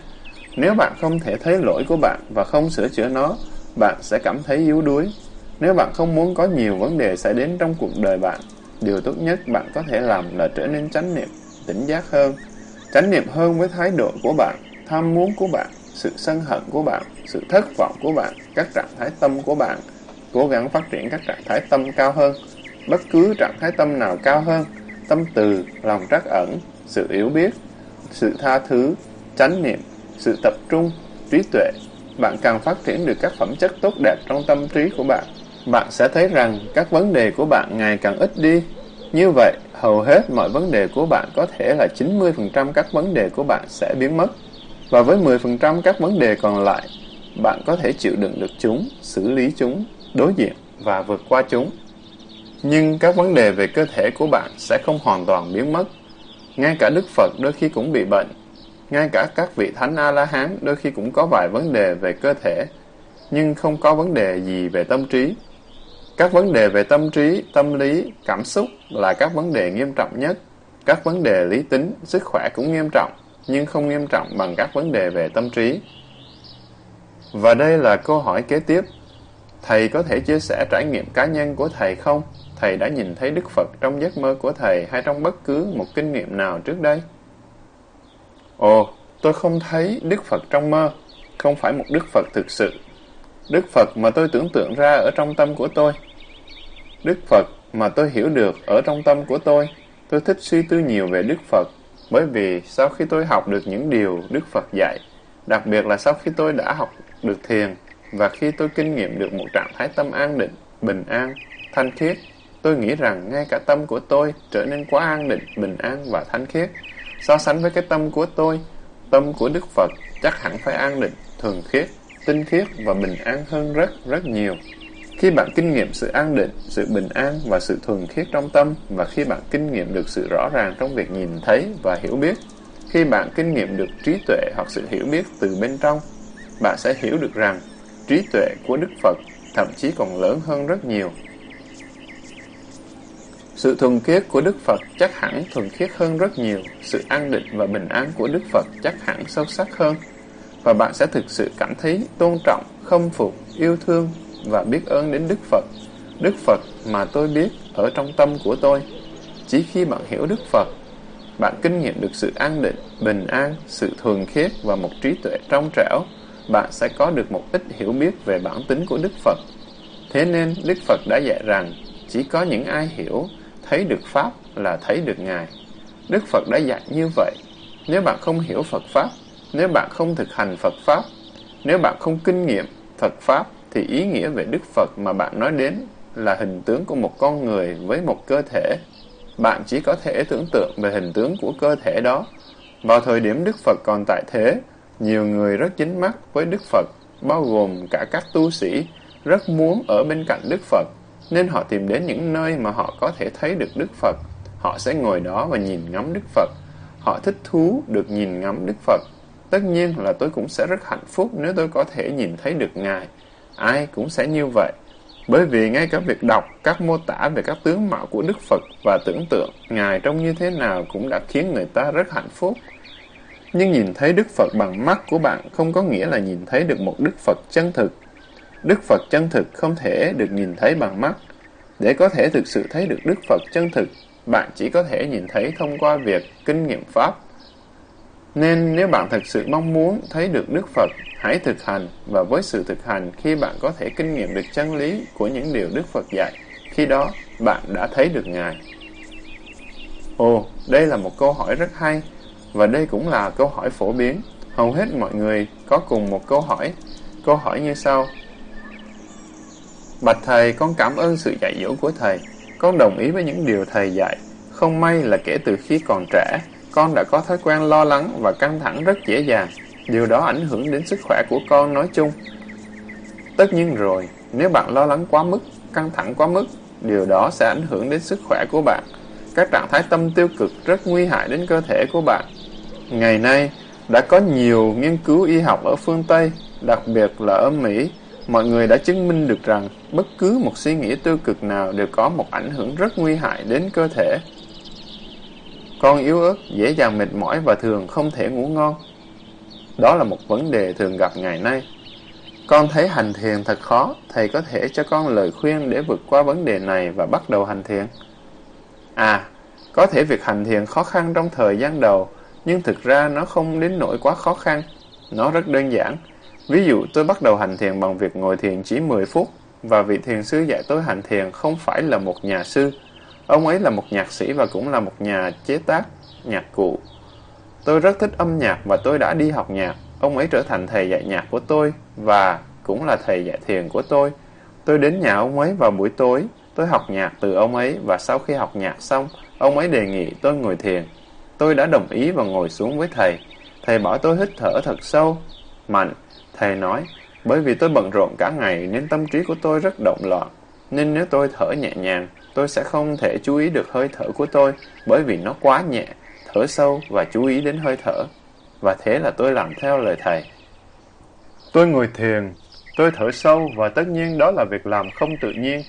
Nếu bạn không thể thấy lỗi của bạn và không sửa chữa nó, bạn sẽ cảm thấy yếu đuối. Nếu bạn không muốn có nhiều vấn đề xảy đến trong cuộc đời bạn, điều tốt nhất bạn có thể làm là trở nên chánh niệm, tỉnh giác hơn. Chánh niệm hơn với thái độ của bạn, tham muốn của bạn, sự sân hận của bạn, sự thất vọng của bạn, các trạng thái tâm của bạn. Cố gắng phát triển các trạng thái tâm cao hơn. Bất cứ trạng thái tâm nào cao hơn, tâm từ, lòng trắc ẩn, sự yếu biết, sự tha thứ, chánh niệm, sự tập trung, trí tuệ, bạn càng phát triển được các phẩm chất tốt đẹp trong tâm trí của bạn. Bạn sẽ thấy rằng các vấn đề của bạn ngày càng ít đi. Như vậy, hầu hết mọi vấn đề của bạn có thể là 90% các vấn đề của bạn sẽ biến mất. Và với 10% các vấn đề còn lại, bạn có thể chịu đựng được chúng, xử lý chúng, đối diện và vượt qua chúng. Nhưng các vấn đề về cơ thể của bạn sẽ không hoàn toàn biến mất. Ngay cả Đức Phật đôi khi cũng bị bệnh. Ngay cả các vị Thánh A-la-hán đôi khi cũng có vài vấn đề về cơ thể, nhưng không có vấn đề gì về tâm trí. Các vấn đề về tâm trí, tâm lý, cảm xúc là các vấn đề nghiêm trọng nhất. Các vấn đề lý tính, sức khỏe cũng nghiêm trọng, nhưng không nghiêm trọng bằng các vấn đề về tâm trí. Và đây là câu hỏi kế tiếp. Thầy có thể chia sẻ trải nghiệm cá nhân của thầy không? Thầy đã nhìn thấy Đức Phật trong giấc mơ của thầy hay trong bất cứ một kinh nghiệm nào trước đây? Ồ, tôi không thấy Đức Phật trong mơ, không phải một Đức Phật thực sự. Đức Phật mà tôi tưởng tượng ra ở trong tâm của tôi. Đức Phật mà tôi hiểu được ở trong tâm của tôi. Tôi thích suy tư nhiều về Đức Phật, bởi vì sau khi tôi học được những điều Đức Phật dạy, đặc biệt là sau khi tôi đã học được thiền, và khi tôi kinh nghiệm được một trạng thái tâm an định, bình an, thanh khiết, tôi nghĩ rằng ngay cả tâm của tôi trở nên quá an định, bình an và thanh khiết. So sánh với cái tâm của tôi, tâm của Đức Phật chắc hẳn phải an định, thường khiết, tinh khiết và bình an hơn rất, rất nhiều. Khi bạn kinh nghiệm sự an định, sự bình an và sự thuần khiết trong tâm và khi bạn kinh nghiệm được sự rõ ràng trong việc nhìn thấy và hiểu biết, khi bạn kinh nghiệm được trí tuệ hoặc sự hiểu biết từ bên trong, bạn sẽ hiểu được rằng trí tuệ của Đức Phật thậm chí còn lớn hơn rất nhiều. Sự thuần khiết của Đức Phật chắc hẳn thuần khiết hơn rất nhiều, sự an định và bình an của Đức Phật chắc hẳn sâu sắc hơn, và bạn sẽ thực sự cảm thấy tôn trọng, khâm phục, yêu thương và biết ơn đến Đức Phật. Đức Phật mà tôi biết ở trong tâm của tôi. Chỉ khi bạn hiểu Đức Phật, bạn kinh nghiệm được sự an định, bình an, sự thuần khiết và một trí tuệ trong trẻo, bạn sẽ có được một ít hiểu biết về bản tính của Đức Phật. Thế nên Đức Phật đã dạy rằng chỉ có những ai hiểu, thấy được Pháp là thấy được Ngài. Đức Phật đã dạy như vậy. Nếu bạn không hiểu Phật Pháp, nếu bạn không thực hành Phật Pháp, nếu bạn không kinh nghiệm Phật Pháp, thì ý nghĩa về Đức Phật mà bạn nói đến là hình tướng của một con người với một cơ thể. Bạn chỉ có thể tưởng tượng về hình tướng của cơ thể đó. Vào thời điểm Đức Phật còn tại thế, nhiều người rất chính mắt với Đức Phật, bao gồm cả các tu sĩ, rất muốn ở bên cạnh Đức Phật, nên họ tìm đến những nơi mà họ có thể thấy được Đức Phật. Họ sẽ ngồi đó và nhìn ngắm Đức Phật. Họ thích thú được nhìn ngắm Đức Phật. Tất nhiên là tôi cũng sẽ rất hạnh phúc nếu tôi có thể nhìn thấy được Ngài. Ai cũng sẽ như vậy. Bởi vì ngay cả việc đọc các mô tả về các tướng mạo của Đức Phật và tưởng tượng Ngài trông như thế nào cũng đã khiến người ta rất hạnh phúc. Nhưng nhìn thấy Đức Phật bằng mắt của bạn không có nghĩa là nhìn thấy được một Đức Phật chân thực. Đức Phật chân thực không thể được nhìn thấy bằng mắt. Để có thể thực sự thấy được Đức Phật chân thực, bạn chỉ có thể nhìn thấy thông qua việc kinh nghiệm Pháp. Nên nếu bạn thực sự mong muốn thấy được Đức Phật, hãy thực hành và với sự thực hành khi bạn có thể kinh nghiệm được chân lý của những điều Đức Phật dạy, khi đó bạn đã thấy được Ngài. Ồ, đây là một câu hỏi rất hay. Và đây cũng là câu hỏi phổ biến. Hầu hết mọi người có cùng một câu hỏi. Câu hỏi như sau. Bạch Thầy, con cảm ơn sự dạy dỗ của Thầy. Con đồng ý với những điều Thầy dạy. Không may là kể từ khi còn trẻ, con đã có thói quen lo lắng và căng thẳng rất dễ dàng. Điều đó ảnh hưởng đến sức khỏe của con nói chung. Tất nhiên rồi, nếu bạn lo lắng quá mức, căng thẳng quá mức, điều đó sẽ ảnh hưởng đến sức khỏe của bạn. Các trạng thái tâm tiêu cực rất nguy hại đến cơ thể của bạn. Ngày nay, đã có nhiều nghiên cứu y học ở phương Tây, đặc biệt là ở Mỹ, mọi người đã chứng minh được rằng bất cứ một suy nghĩ tiêu cực nào đều có một ảnh hưởng rất nguy hại đến cơ thể. Con yếu ớt, dễ dàng mệt mỏi và thường không thể ngủ ngon. Đó là một vấn đề thường gặp ngày nay. Con thấy hành thiền thật khó, thầy có thể cho con lời khuyên để vượt qua vấn đề này và bắt đầu hành thiền. À, có thể việc hành thiền khó khăn trong thời gian đầu, nhưng thực ra nó không đến nỗi quá khó khăn. Nó rất đơn giản. Ví dụ tôi bắt đầu hành thiền bằng việc ngồi thiền chỉ 10 phút, và vị thiền sư dạy tôi hành thiền không phải là một nhà sư. Ông ấy là một nhạc sĩ và cũng là một nhà chế tác nhạc cụ. Tôi rất thích âm nhạc và tôi đã đi học nhạc. Ông ấy trở thành thầy dạy nhạc của tôi và cũng là thầy dạy thiền của tôi. Tôi đến nhà ông ấy vào buổi tối, tôi học nhạc từ ông ấy và sau khi học nhạc xong, ông ấy đề nghị tôi ngồi thiền. Tôi đã đồng ý và ngồi xuống với thầy. Thầy bảo tôi hít thở thật sâu, mạnh. Thầy nói, bởi vì tôi bận rộn cả ngày nên tâm trí của tôi rất động loạn. Nên nếu tôi thở nhẹ nhàng, tôi sẽ không thể chú ý được hơi thở của tôi bởi vì nó quá nhẹ. Thở sâu và chú ý đến hơi thở. Và thế là tôi làm theo lời thầy. Tôi ngồi thiền, tôi thở sâu và tất nhiên đó là việc làm không tự nhiên.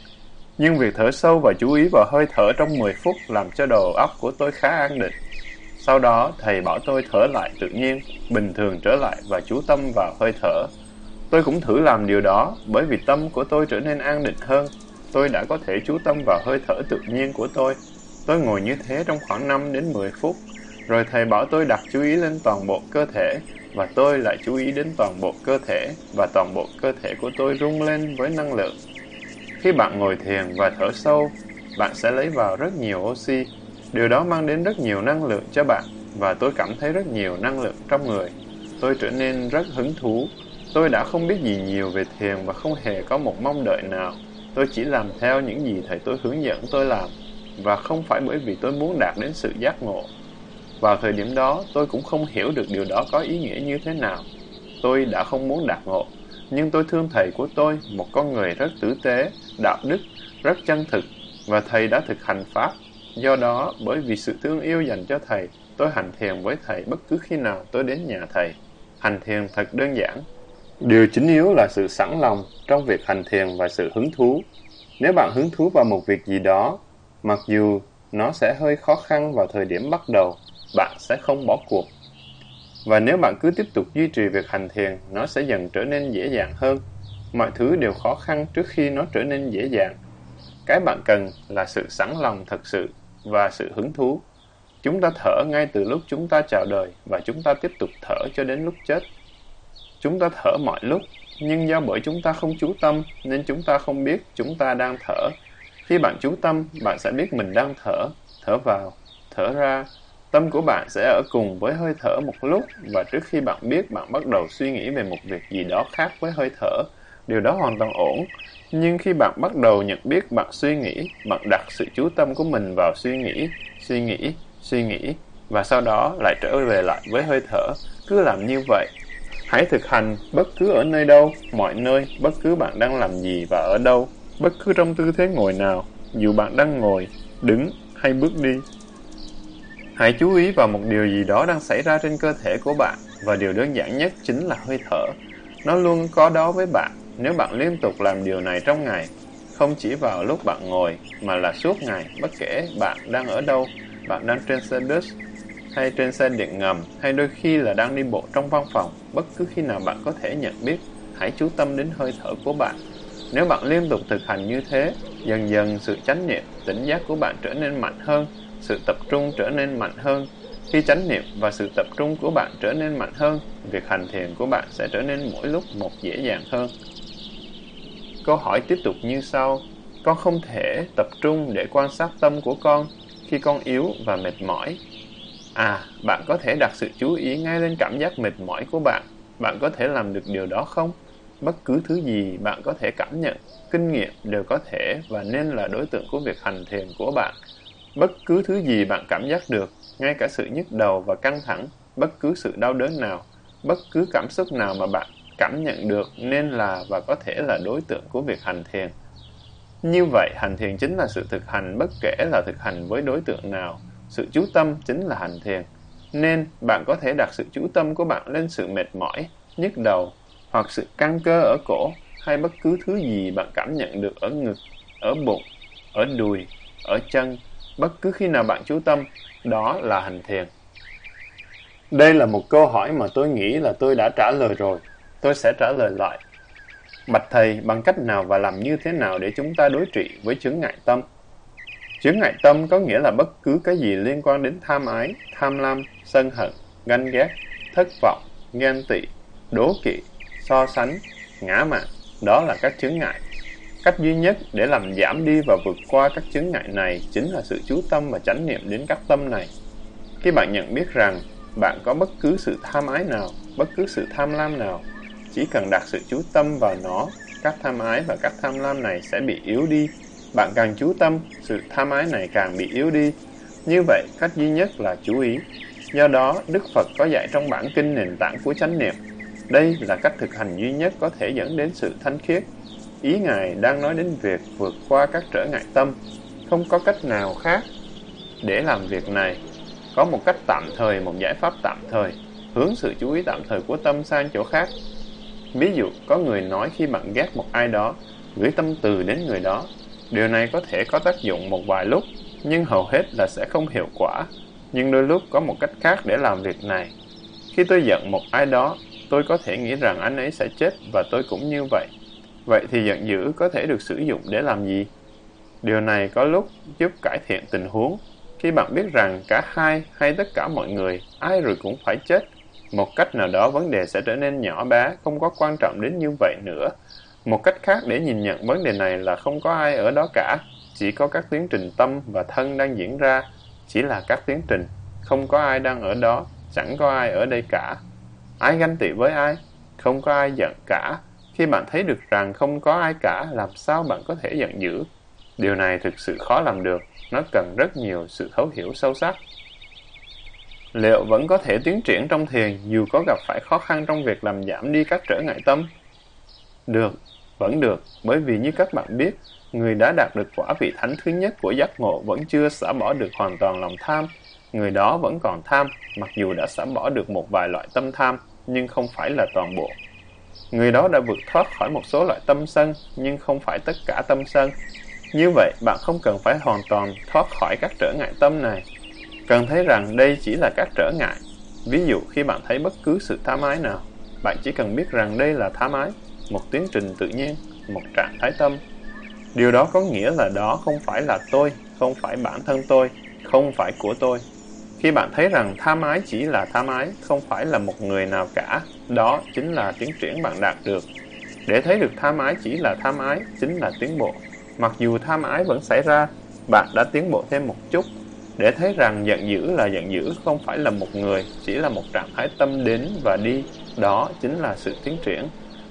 Nhưng việc thở sâu và chú ý vào hơi thở trong 10 phút làm cho đầu óc của tôi khá an định. Sau đó, thầy bảo tôi thở lại tự nhiên, bình thường trở lại và chú tâm vào hơi thở. Tôi cũng thử làm điều đó, bởi vì tâm của tôi trở nên an định hơn. Tôi đã có thể chú tâm vào hơi thở tự nhiên của tôi. Tôi ngồi như thế trong khoảng 5 đến 10 phút, rồi thầy bảo tôi đặt chú ý lên toàn bộ cơ thể, và tôi lại chú ý đến toàn bộ cơ thể, và toàn bộ cơ thể của tôi rung lên với năng lượng. Khi bạn ngồi thiền và thở sâu, bạn sẽ lấy vào rất nhiều oxy. Điều đó mang đến rất nhiều năng lượng cho bạn, và tôi cảm thấy rất nhiều năng lượng trong người. Tôi trở nên rất hứng thú. Tôi đã không biết gì nhiều về thiền và không hề có một mong đợi nào. Tôi chỉ làm theo những gì thầy tôi hướng dẫn tôi làm, và không phải bởi vì tôi muốn đạt đến sự giác ngộ. Vào thời điểm đó, tôi cũng không hiểu được điều đó có ý nghĩa như thế nào. Tôi đã không muốn đạt ngộ, nhưng tôi thương thầy của tôi, một con người rất tử tế, đạo đức, rất chân thực, và thầy đã thực hành Pháp. Do đó, bởi vì sự thương yêu dành cho thầy, tôi hành thiền với thầy bất cứ khi nào tôi đến nhà thầy. Hành thiền thật đơn giản. Điều chính yếu là sự sẵn lòng trong việc hành thiền và sự hứng thú. Nếu bạn hứng thú vào một việc gì đó, mặc dù nó sẽ hơi khó khăn vào thời điểm bắt đầu, bạn sẽ không bỏ cuộc. Và nếu bạn cứ tiếp tục duy trì việc hành thiền, nó sẽ dần trở nên dễ dàng hơn. Mọi thứ đều khó khăn trước khi nó trở nên dễ dàng. Cái bạn cần là sự sẵn lòng thật sự và sự hứng thú. Chúng ta thở ngay từ lúc chúng ta chào đời và chúng ta tiếp tục thở cho đến lúc chết. Chúng ta thở mọi lúc, nhưng do bởi chúng ta không chú tâm nên chúng ta không biết chúng ta đang thở. Khi bạn chú tâm, bạn sẽ biết mình đang thở, thở vào, thở ra, Tâm của bạn sẽ ở cùng với hơi thở một lúc và trước khi bạn biết bạn bắt đầu suy nghĩ về một việc gì đó khác với hơi thở. Điều đó hoàn toàn ổn. Nhưng khi bạn bắt đầu nhận biết bạn suy nghĩ, bạn đặt sự chú tâm của mình vào suy nghĩ, suy nghĩ, suy nghĩ và sau đó lại trở về lại với hơi thở. Cứ làm như vậy. Hãy thực hành bất cứ ở nơi đâu, mọi nơi, bất cứ bạn đang làm gì và ở đâu, bất cứ trong tư thế ngồi nào, dù bạn đang ngồi, đứng hay bước đi. Hãy chú ý vào một điều gì đó đang xảy ra trên cơ thể của bạn và điều đơn giản nhất chính là hơi thở. Nó luôn có đó với bạn nếu bạn liên tục làm điều này trong ngày, không chỉ vào lúc bạn ngồi mà là suốt ngày, bất kể bạn đang ở đâu, bạn đang trên xe bus hay trên xe điện ngầm hay đôi khi là đang đi bộ trong văn phòng, bất cứ khi nào bạn có thể nhận biết, hãy chú tâm đến hơi thở của bạn. Nếu bạn liên tục thực hành như thế, dần dần sự chánh niệm, tỉnh giác của bạn trở nên mạnh hơn sự tập trung trở nên mạnh hơn. Khi chánh niệm và sự tập trung của bạn trở nên mạnh hơn, việc hành thiền của bạn sẽ trở nên mỗi lúc một dễ dàng hơn. Câu hỏi tiếp tục như sau. Con không thể tập trung để quan sát tâm của con khi con yếu và mệt mỏi. À, bạn có thể đặt sự chú ý ngay lên cảm giác mệt mỏi của bạn. Bạn có thể làm được điều đó không? Bất cứ thứ gì bạn có thể cảm nhận, kinh nghiệm đều có thể và nên là đối tượng của việc hành thiền của bạn. Bất cứ thứ gì bạn cảm giác được, ngay cả sự nhức đầu và căng thẳng, bất cứ sự đau đớn nào, bất cứ cảm xúc nào mà bạn cảm nhận được nên là và có thể là đối tượng của việc hành thiền. Như vậy, hành thiền chính là sự thực hành bất kể là thực hành với đối tượng nào. Sự chú tâm chính là hành thiền. Nên, bạn có thể đặt sự chú tâm của bạn lên sự mệt mỏi, nhức đầu, hoặc sự căng cơ ở cổ, hay bất cứ thứ gì bạn cảm nhận được ở ngực, ở bụng, ở đùi, ở chân, bất cứ khi nào bạn chú tâm, đó là hành thiền. Đây là một câu hỏi mà tôi nghĩ là tôi đã trả lời rồi. Tôi sẽ trả lời lại. Bạch Thầy, bằng cách nào và làm như thế nào để chúng ta đối trị với chứng ngại tâm? Chứng ngại tâm có nghĩa là bất cứ cái gì liên quan đến tham ái, tham lam, sân hận, ganh ghét, thất vọng, ghen tị, đố kỵ, so sánh, ngã mạn. Đó là các chứng ngại. Cách duy nhất để làm giảm đi và vượt qua các chứng ngại này chính là sự chú tâm và chánh niệm đến các tâm này. Khi bạn nhận biết rằng bạn có bất cứ sự tham ái nào, bất cứ sự tham lam nào, chỉ cần đặt sự chú tâm vào nó, các tham ái và các tham lam này sẽ bị yếu đi. Bạn càng chú tâm, sự tham ái này càng bị yếu đi. Như vậy, cách duy nhất là chú ý. Do đó, Đức Phật có dạy trong bản kinh nền tảng của chánh niệm. Đây là cách thực hành duy nhất có thể dẫn đến sự thanh khiết. Ý Ngài đang nói đến việc vượt qua các trở ngại tâm. Không có cách nào khác để làm việc này. Có một cách tạm thời, một giải pháp tạm thời, hướng sự chú ý tạm thời của tâm sang chỗ khác. Ví dụ, có người nói khi bạn ghét một ai đó, gửi tâm từ đến người đó. Điều này có thể có tác dụng một vài lúc, nhưng hầu hết là sẽ không hiệu quả. Nhưng đôi lúc có một cách khác để làm việc này. Khi tôi giận một ai đó, tôi có thể nghĩ rằng anh ấy sẽ chết và tôi cũng như vậy. Vậy thì giận dữ có thể được sử dụng để làm gì? Điều này có lúc giúp cải thiện tình huống. Khi bạn biết rằng cả hai hay tất cả mọi người, ai rồi cũng phải chết, một cách nào đó vấn đề sẽ trở nên nhỏ bé, không có quan trọng đến như vậy nữa. Một cách khác để nhìn nhận vấn đề này là không có ai ở đó cả, chỉ có các tiến trình tâm và thân đang diễn ra, chỉ là các tiến trình, không có ai đang ở đó, chẳng có ai ở đây cả. Ai ganh tị với ai? Không có ai giận cả. Khi bạn thấy được rằng không có ai cả, làm sao bạn có thể giận dữ? Điều này thực sự khó làm được, nó cần rất nhiều sự thấu hiểu sâu sắc. Liệu vẫn có thể tiến triển trong thiền dù có gặp phải khó khăn trong việc làm giảm đi các trở ngại tâm? Được, vẫn được, bởi vì như các bạn biết, người đã đạt được quả vị thánh thứ nhất của giác ngộ vẫn chưa xả bỏ được hoàn toàn lòng tham. Người đó vẫn còn tham, mặc dù đã xả bỏ được một vài loại tâm tham, nhưng không phải là toàn bộ. Người đó đã vượt thoát khỏi một số loại tâm sân, nhưng không phải tất cả tâm sân. Như vậy, bạn không cần phải hoàn toàn thoát khỏi các trở ngại tâm này. Cần thấy rằng đây chỉ là các trở ngại. Ví dụ khi bạn thấy bất cứ sự tham ái nào, bạn chỉ cần biết rằng đây là tham ái, một tiến trình tự nhiên, một trạng thái tâm. Điều đó có nghĩa là đó không phải là tôi, không phải bản thân tôi, không phải của tôi. Khi bạn thấy rằng tham ái chỉ là tham ái, không phải là một người nào cả, đó chính là tiến triển bạn đạt được. Để thấy được tham ái chỉ là tham ái, chính là tiến bộ. Mặc dù tham ái vẫn xảy ra, bạn đã tiến bộ thêm một chút. Để thấy rằng giận dữ là giận dữ không phải là một người, chỉ là một trạng thái tâm đến và đi, đó chính là sự tiến triển.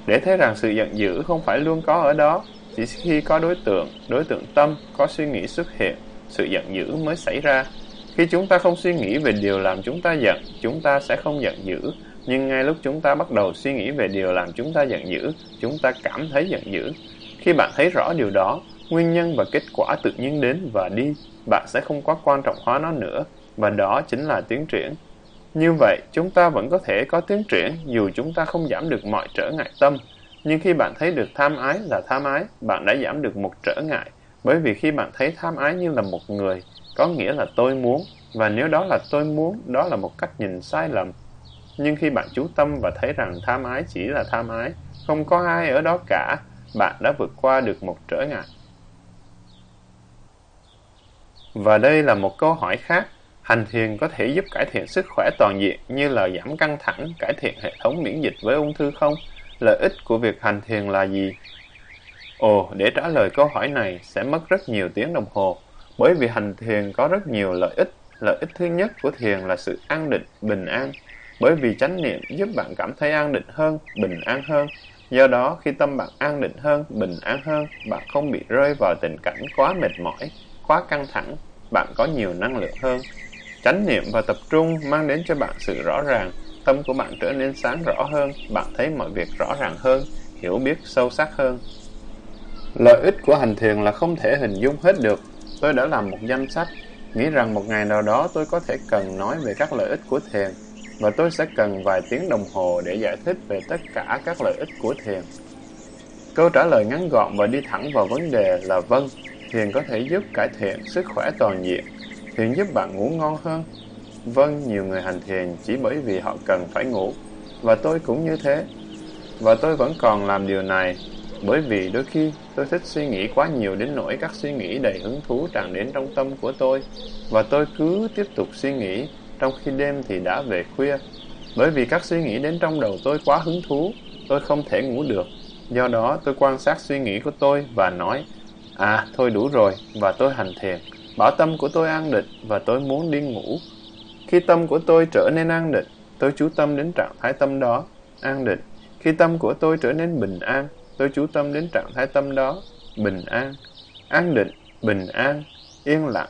Để thấy rằng sự giận dữ không phải luôn có ở đó, chỉ khi có đối tượng, đối tượng tâm, có suy nghĩ xuất hiện, sự giận dữ mới xảy ra. Khi chúng ta không suy nghĩ về điều làm chúng ta giận, chúng ta sẽ không giận dữ. Nhưng ngay lúc chúng ta bắt đầu suy nghĩ về điều làm chúng ta giận dữ, chúng ta cảm thấy giận dữ. Khi bạn thấy rõ điều đó, nguyên nhân và kết quả tự nhiên đến và đi, bạn sẽ không quá quan trọng hóa nó nữa, và đó chính là tiến triển. Như vậy, chúng ta vẫn có thể có tiến triển dù chúng ta không giảm được mọi trở ngại tâm. Nhưng khi bạn thấy được tham ái là tham ái, bạn đã giảm được một trở ngại. Bởi vì khi bạn thấy tham ái như là một người, có nghĩa là tôi muốn, và nếu đó là tôi muốn, đó là một cách nhìn sai lầm. Nhưng khi bạn chú tâm và thấy rằng tham ái chỉ là tham ái, không có ai ở đó cả, bạn đã vượt qua được một trở ngại. Và đây là một câu hỏi khác. Hành thiền có thể giúp cải thiện sức khỏe toàn diện như là giảm căng thẳng, cải thiện hệ thống miễn dịch với ung thư không? Lợi ích của việc hành thiền là gì? Ồ, để trả lời câu hỏi này sẽ mất rất nhiều tiếng đồng hồ, bởi vì hành thiền có rất nhiều lợi ích. Lợi ích thứ nhất của thiền là sự an định, bình an. Bởi vì chánh niệm giúp bạn cảm thấy an định hơn, bình an hơn. Do đó, khi tâm bạn an định hơn, bình an hơn, bạn không bị rơi vào tình cảnh quá mệt mỏi, quá căng thẳng, bạn có nhiều năng lượng hơn. Chánh niệm và tập trung mang đến cho bạn sự rõ ràng, tâm của bạn trở nên sáng rõ hơn, bạn thấy mọi việc rõ ràng hơn, hiểu biết sâu sắc hơn. Lợi ích của hành thiền là không thể hình dung hết được. Tôi đã làm một danh sách, nghĩ rằng một ngày nào đó tôi có thể cần nói về các lợi ích của thiền, và tôi sẽ cần vài tiếng đồng hồ để giải thích về tất cả các lợi ích của thiền. Câu trả lời ngắn gọn và đi thẳng vào vấn đề là vâng, thiền có thể giúp cải thiện sức khỏe toàn diện. Thiền giúp bạn ngủ ngon hơn. Vâng, nhiều người hành thiền chỉ bởi vì họ cần phải ngủ. Và tôi cũng như thế. Và tôi vẫn còn làm điều này bởi vì đôi khi tôi thích suy nghĩ quá nhiều đến nỗi các suy nghĩ đầy hứng thú tràn đến trong tâm của tôi. Và tôi cứ tiếp tục suy nghĩ trong khi đêm thì đã về khuya. Bởi vì các suy nghĩ đến trong đầu tôi quá hứng thú, tôi không thể ngủ được. Do đó tôi quan sát suy nghĩ của tôi và nói À, thôi đủ rồi, và tôi hành thiền. Bảo tâm của tôi an định và tôi muốn đi ngủ. Khi tâm của tôi trở nên an định, tôi chú tâm đến trạng thái tâm đó, an định. Khi tâm của tôi trở nên bình an, tôi chú tâm đến trạng thái tâm đó, bình an, an định, bình an, yên lặng.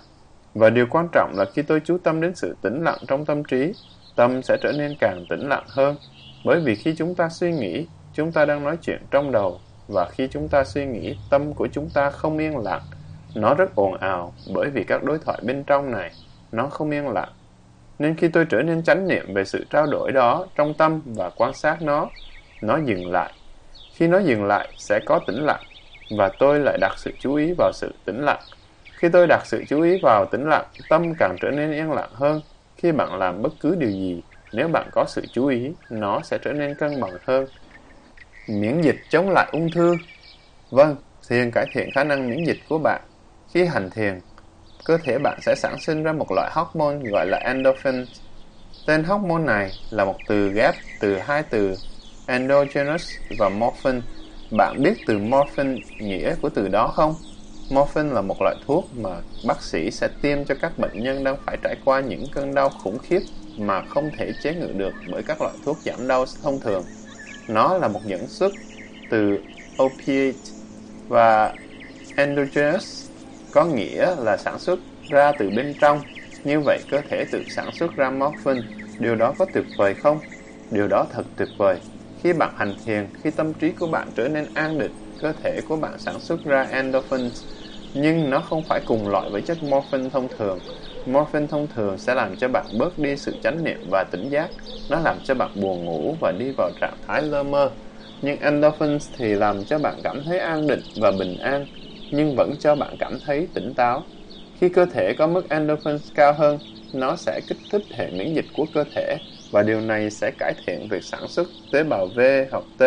Và điều quan trọng là khi tôi chú tâm đến sự tĩnh lặng trong tâm trí, tâm sẽ trở nên càng tĩnh lặng hơn. Bởi vì khi chúng ta suy nghĩ, chúng ta đang nói chuyện trong đầu, và khi chúng ta suy nghĩ, tâm của chúng ta không yên lặng. Nó rất ồn ào bởi vì các đối thoại bên trong này, nó không yên lặng. Nên khi tôi trở nên chánh niệm về sự trao đổi đó trong tâm và quan sát nó, nó dừng lại. Khi nó dừng lại, sẽ có tĩnh lặng, và tôi lại đặt sự chú ý vào sự tĩnh lặng. Khi tôi đặt sự chú ý vào tĩnh lặng, tâm càng trở nên yên lặng hơn. Khi bạn làm bất cứ điều gì, nếu bạn có sự chú ý, nó sẽ trở nên cân bằng hơn. Miễn dịch chống lại ung thư Vâng, thiền cải thiện khả năng miễn dịch của bạn. Khi hành thiền, cơ thể bạn sẽ sản sinh ra một loại hormone gọi là endorphin. Tên hormone này là một từ ghép từ hai từ endogenous và morphin. Bạn biết từ morphin nghĩa của từ đó không? Morphin là một loại thuốc mà bác sĩ sẽ tiêm cho các bệnh nhân đang phải trải qua những cơn đau khủng khiếp mà không thể chế ngự được bởi các loại thuốc giảm đau thông thường. Nó là một dẫn xuất từ opiate và endogenous có nghĩa là sản xuất ra từ bên trong. Như vậy cơ thể tự sản xuất ra morphin. Điều đó có tuyệt vời không? Điều đó thật tuyệt vời. Khi bạn hành thiền, khi tâm trí của bạn trở nên an định, cơ thể của bạn sản xuất ra endorphins, nhưng nó không phải cùng loại với chất morphin thông thường morphine thông thường sẽ làm cho bạn bớt đi sự chánh niệm và tỉnh giác. Nó làm cho bạn buồn ngủ và đi vào trạng thái lơ mơ. Nhưng endorphins thì làm cho bạn cảm thấy an định và bình an, nhưng vẫn cho bạn cảm thấy tỉnh táo. Khi cơ thể có mức endorphins cao hơn, nó sẽ kích thích hệ miễn dịch của cơ thể và điều này sẽ cải thiện việc sản xuất tế bào V hoặc T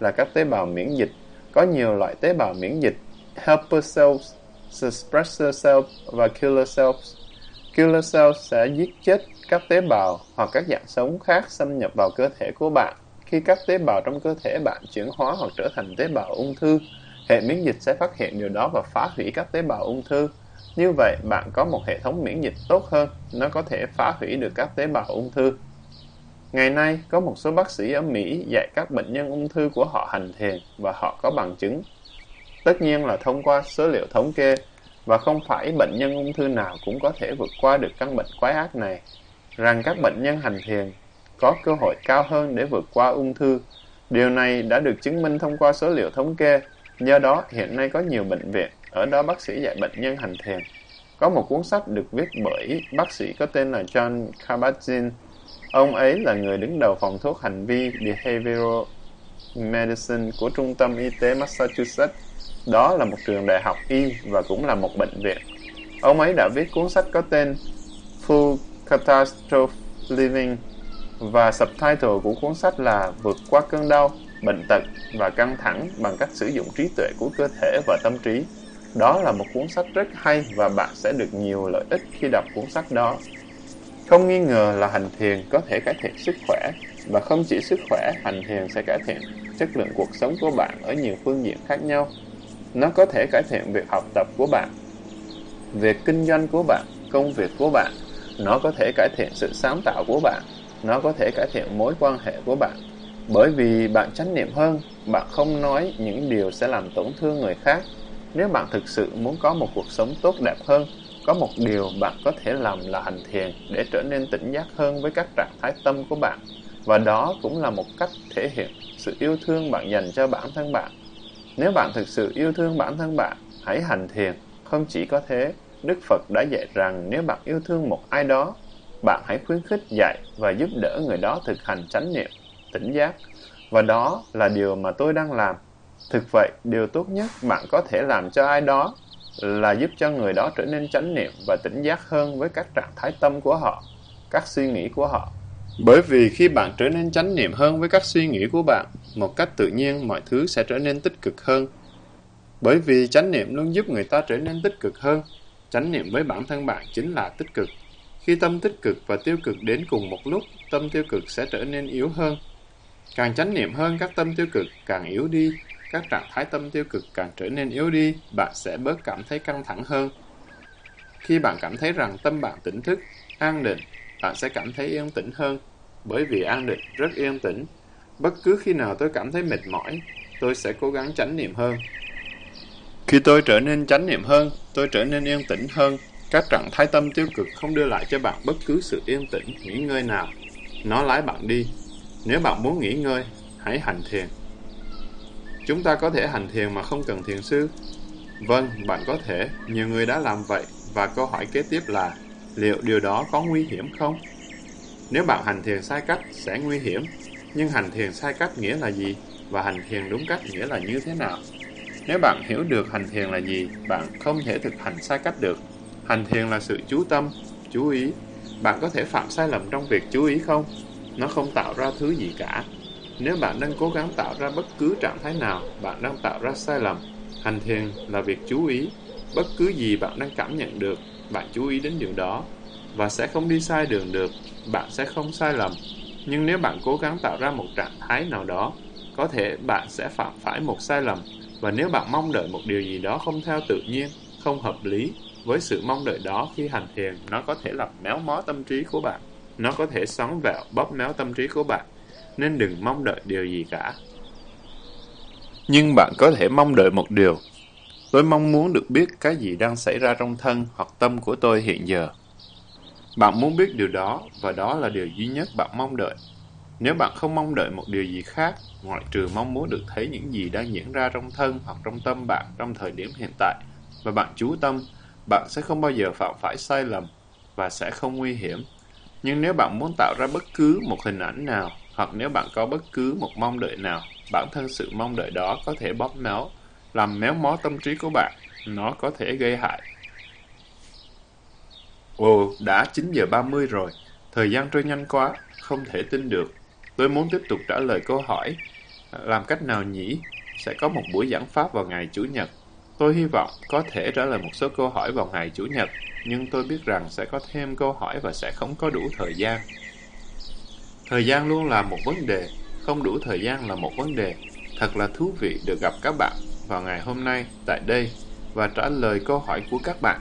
là các tế bào miễn dịch. Có nhiều loại tế bào miễn dịch, helper cells, suppressor cells và killer cells. Killer cells sẽ giết chết các tế bào hoặc các dạng sống khác xâm nhập vào cơ thể của bạn. Khi các tế bào trong cơ thể bạn chuyển hóa hoặc trở thành tế bào ung thư, hệ miễn dịch sẽ phát hiện điều đó và phá hủy các tế bào ung thư. Như vậy, bạn có một hệ thống miễn dịch tốt hơn, nó có thể phá hủy được các tế bào ung thư. Ngày nay, có một số bác sĩ ở Mỹ dạy các bệnh nhân ung thư của họ hành thiền và họ có bằng chứng. Tất nhiên là thông qua số liệu thống kê, và không phải bệnh nhân ung thư nào cũng có thể vượt qua được căn bệnh quái ác này, rằng các bệnh nhân hành thiền có cơ hội cao hơn để vượt qua ung thư. Điều này đã được chứng minh thông qua số liệu thống kê, do đó hiện nay có nhiều bệnh viện, ở đó bác sĩ dạy bệnh nhân hành thiền. Có một cuốn sách được viết bởi bác sĩ có tên là John Kabat-Zinn. Ông ấy là người đứng đầu phòng thuốc hành vi Behavioral Medicine của Trung tâm Y tế Massachusetts. Đó là một trường đại học y và cũng là một bệnh viện. Ông ấy đã viết cuốn sách có tên Full Catastrophe Living và subtitle của cuốn sách là Vượt qua cơn đau, bệnh tật và căng thẳng bằng cách sử dụng trí tuệ của cơ thể và tâm trí. Đó là một cuốn sách rất hay và bạn sẽ được nhiều lợi ích khi đọc cuốn sách đó. Không nghi ngờ là hành thiền có thể cải thiện sức khỏe và không chỉ sức khỏe, hành thiền sẽ cải thiện chất lượng cuộc sống của bạn ở nhiều phương diện khác nhau. Nó có thể cải thiện việc học tập của bạn, việc kinh doanh của bạn, công việc của bạn. Nó có thể cải thiện sự sáng tạo của bạn. Nó có thể cải thiện mối quan hệ của bạn. Bởi vì bạn chánh niệm hơn, bạn không nói những điều sẽ làm tổn thương người khác. Nếu bạn thực sự muốn có một cuộc sống tốt đẹp hơn, có một điều bạn có thể làm là hành thiền để trở nên tỉnh giác hơn với các trạng thái tâm của bạn. Và đó cũng là một cách thể hiện sự yêu thương bạn dành cho bản thân bạn. Nếu bạn thực sự yêu thương bản thân bạn, hãy hành thiền. Không chỉ có thế, Đức Phật đã dạy rằng nếu bạn yêu thương một ai đó, bạn hãy khuyến khích dạy và giúp đỡ người đó thực hành chánh niệm, tỉnh giác. Và đó là điều mà tôi đang làm. Thực vậy, điều tốt nhất bạn có thể làm cho ai đó là giúp cho người đó trở nên chánh niệm và tỉnh giác hơn với các trạng thái tâm của họ, các suy nghĩ của họ. Bởi vì khi bạn trở nên chánh niệm hơn với các suy nghĩ của bạn, một cách tự nhiên mọi thứ sẽ trở nên tích cực hơn. Bởi vì chánh niệm luôn giúp người ta trở nên tích cực hơn. Chánh niệm với bản thân bạn chính là tích cực. Khi tâm tích cực và tiêu cực đến cùng một lúc, tâm tiêu cực sẽ trở nên yếu hơn. Càng chánh niệm hơn các tâm tiêu cực càng yếu đi, các trạng thái tâm tiêu cực càng trở nên yếu đi, bạn sẽ bớt cảm thấy căng thẳng hơn. Khi bạn cảm thấy rằng tâm bạn tỉnh thức, an định, bạn sẽ cảm thấy yên tĩnh hơn, bởi vì an định rất yên tĩnh. Bất cứ khi nào tôi cảm thấy mệt mỏi, tôi sẽ cố gắng chánh niệm hơn. Khi tôi trở nên chánh niệm hơn, tôi trở nên yên tĩnh hơn. Các trạng thái tâm tiêu cực không đưa lại cho bạn bất cứ sự yên tĩnh, nghỉ ngơi nào. Nó lái bạn đi. Nếu bạn muốn nghỉ ngơi, hãy hành thiền. Chúng ta có thể hành thiền mà không cần thiền sư. Vâng, bạn có thể. Nhiều người đã làm vậy. Và câu hỏi kế tiếp là, liệu điều đó có nguy hiểm không? Nếu bạn hành thiền sai cách, sẽ nguy hiểm. Nhưng hành thiền sai cách nghĩa là gì? Và hành thiền đúng cách nghĩa là như thế nào? Nếu bạn hiểu được hành thiền là gì, bạn không thể thực hành sai cách được. Hành thiền là sự chú tâm, chú ý. Bạn có thể phạm sai lầm trong việc chú ý không? Nó không tạo ra thứ gì cả. Nếu bạn đang cố gắng tạo ra bất cứ trạng thái nào, bạn đang tạo ra sai lầm. Hành thiền là việc chú ý. Bất cứ gì bạn đang cảm nhận được, bạn chú ý đến điều đó. Và sẽ không đi sai đường được, bạn sẽ không sai lầm. Nhưng nếu bạn cố gắng tạo ra một trạng thái nào đó, có thể bạn sẽ phạm phải một sai lầm và nếu bạn mong đợi một điều gì đó không theo tự nhiên, không hợp lý, với sự mong đợi đó khi hành thiền, nó có thể làm méo mó tâm trí của bạn. Nó có thể xoắn vẹo, bóp méo tâm trí của bạn. Nên đừng mong đợi điều gì cả. Nhưng bạn có thể mong đợi một điều. Tôi mong muốn được biết cái gì đang xảy ra trong thân hoặc tâm của tôi hiện giờ. Bạn muốn biết điều đó, và đó là điều duy nhất bạn mong đợi. Nếu bạn không mong đợi một điều gì khác, ngoại trừ mong muốn được thấy những gì đang diễn ra trong thân hoặc trong tâm bạn trong thời điểm hiện tại, và bạn chú tâm, bạn sẽ không bao giờ phạm phải sai lầm và sẽ không nguy hiểm. Nhưng nếu bạn muốn tạo ra bất cứ một hình ảnh nào, hoặc nếu bạn có bất cứ một mong đợi nào, bản thân sự mong đợi đó có thể bóp méo, làm méo mó tâm trí của bạn. Nó có thể gây hại. Ồ, đã 9 giờ 30 rồi. Thời gian trôi nhanh quá, không thể tin được. Tôi muốn tiếp tục trả lời câu hỏi, làm cách nào nhỉ? Sẽ có một buổi giảng pháp vào ngày Chủ nhật. Tôi hy vọng có thể trả lời một số câu hỏi vào ngày Chủ nhật, nhưng tôi biết rằng sẽ có thêm câu hỏi và sẽ không có đủ thời gian. Thời gian luôn là một vấn đề, không đủ thời gian là một vấn đề. Thật là thú vị được gặp các bạn vào ngày hôm nay tại đây và trả lời câu hỏi của các bạn.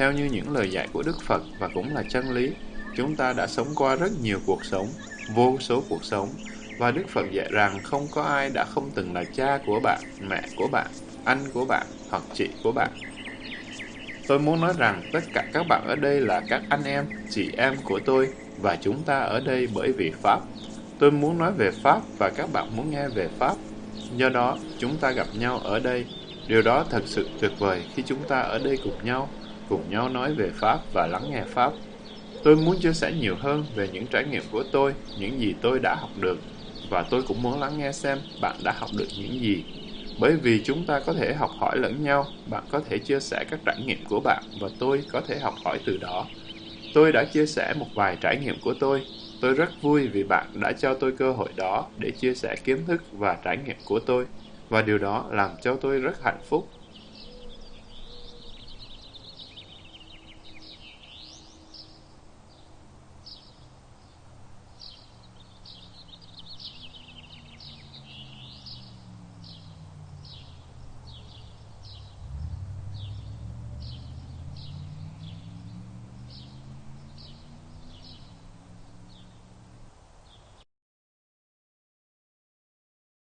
Theo như những lời dạy của Đức Phật và cũng là chân lý, chúng ta đã sống qua rất nhiều cuộc sống vô số cuộc sống và Đức Phật dạy rằng không có ai đã không từng là cha của bạn, mẹ của bạn, anh của bạn hoặc chị của bạn. Tôi muốn nói rằng tất cả các bạn ở đây là các anh em, chị em của tôi và chúng ta ở đây bởi vì Pháp. Tôi muốn nói về Pháp và các bạn muốn nghe về Pháp. Do đó, chúng ta gặp nhau ở đây. Điều đó thật sự tuyệt vời khi chúng ta ở đây cùng nhau, cùng nhau nói về Pháp và lắng nghe Pháp. Tôi muốn chia sẻ nhiều hơn về những trải nghiệm của tôi, những gì tôi đã học được, và tôi cũng muốn lắng nghe xem bạn đã học được những gì. Bởi vì chúng ta có thể học hỏi lẫn nhau, bạn có thể chia sẻ các trải nghiệm của bạn và tôi có thể học hỏi từ đó. Tôi đã chia sẻ một vài trải nghiệm của tôi. Tôi rất vui vì bạn đã cho tôi cơ hội đó để chia sẻ kiến thức và trải nghiệm của tôi. Và điều đó làm cho tôi rất hạnh phúc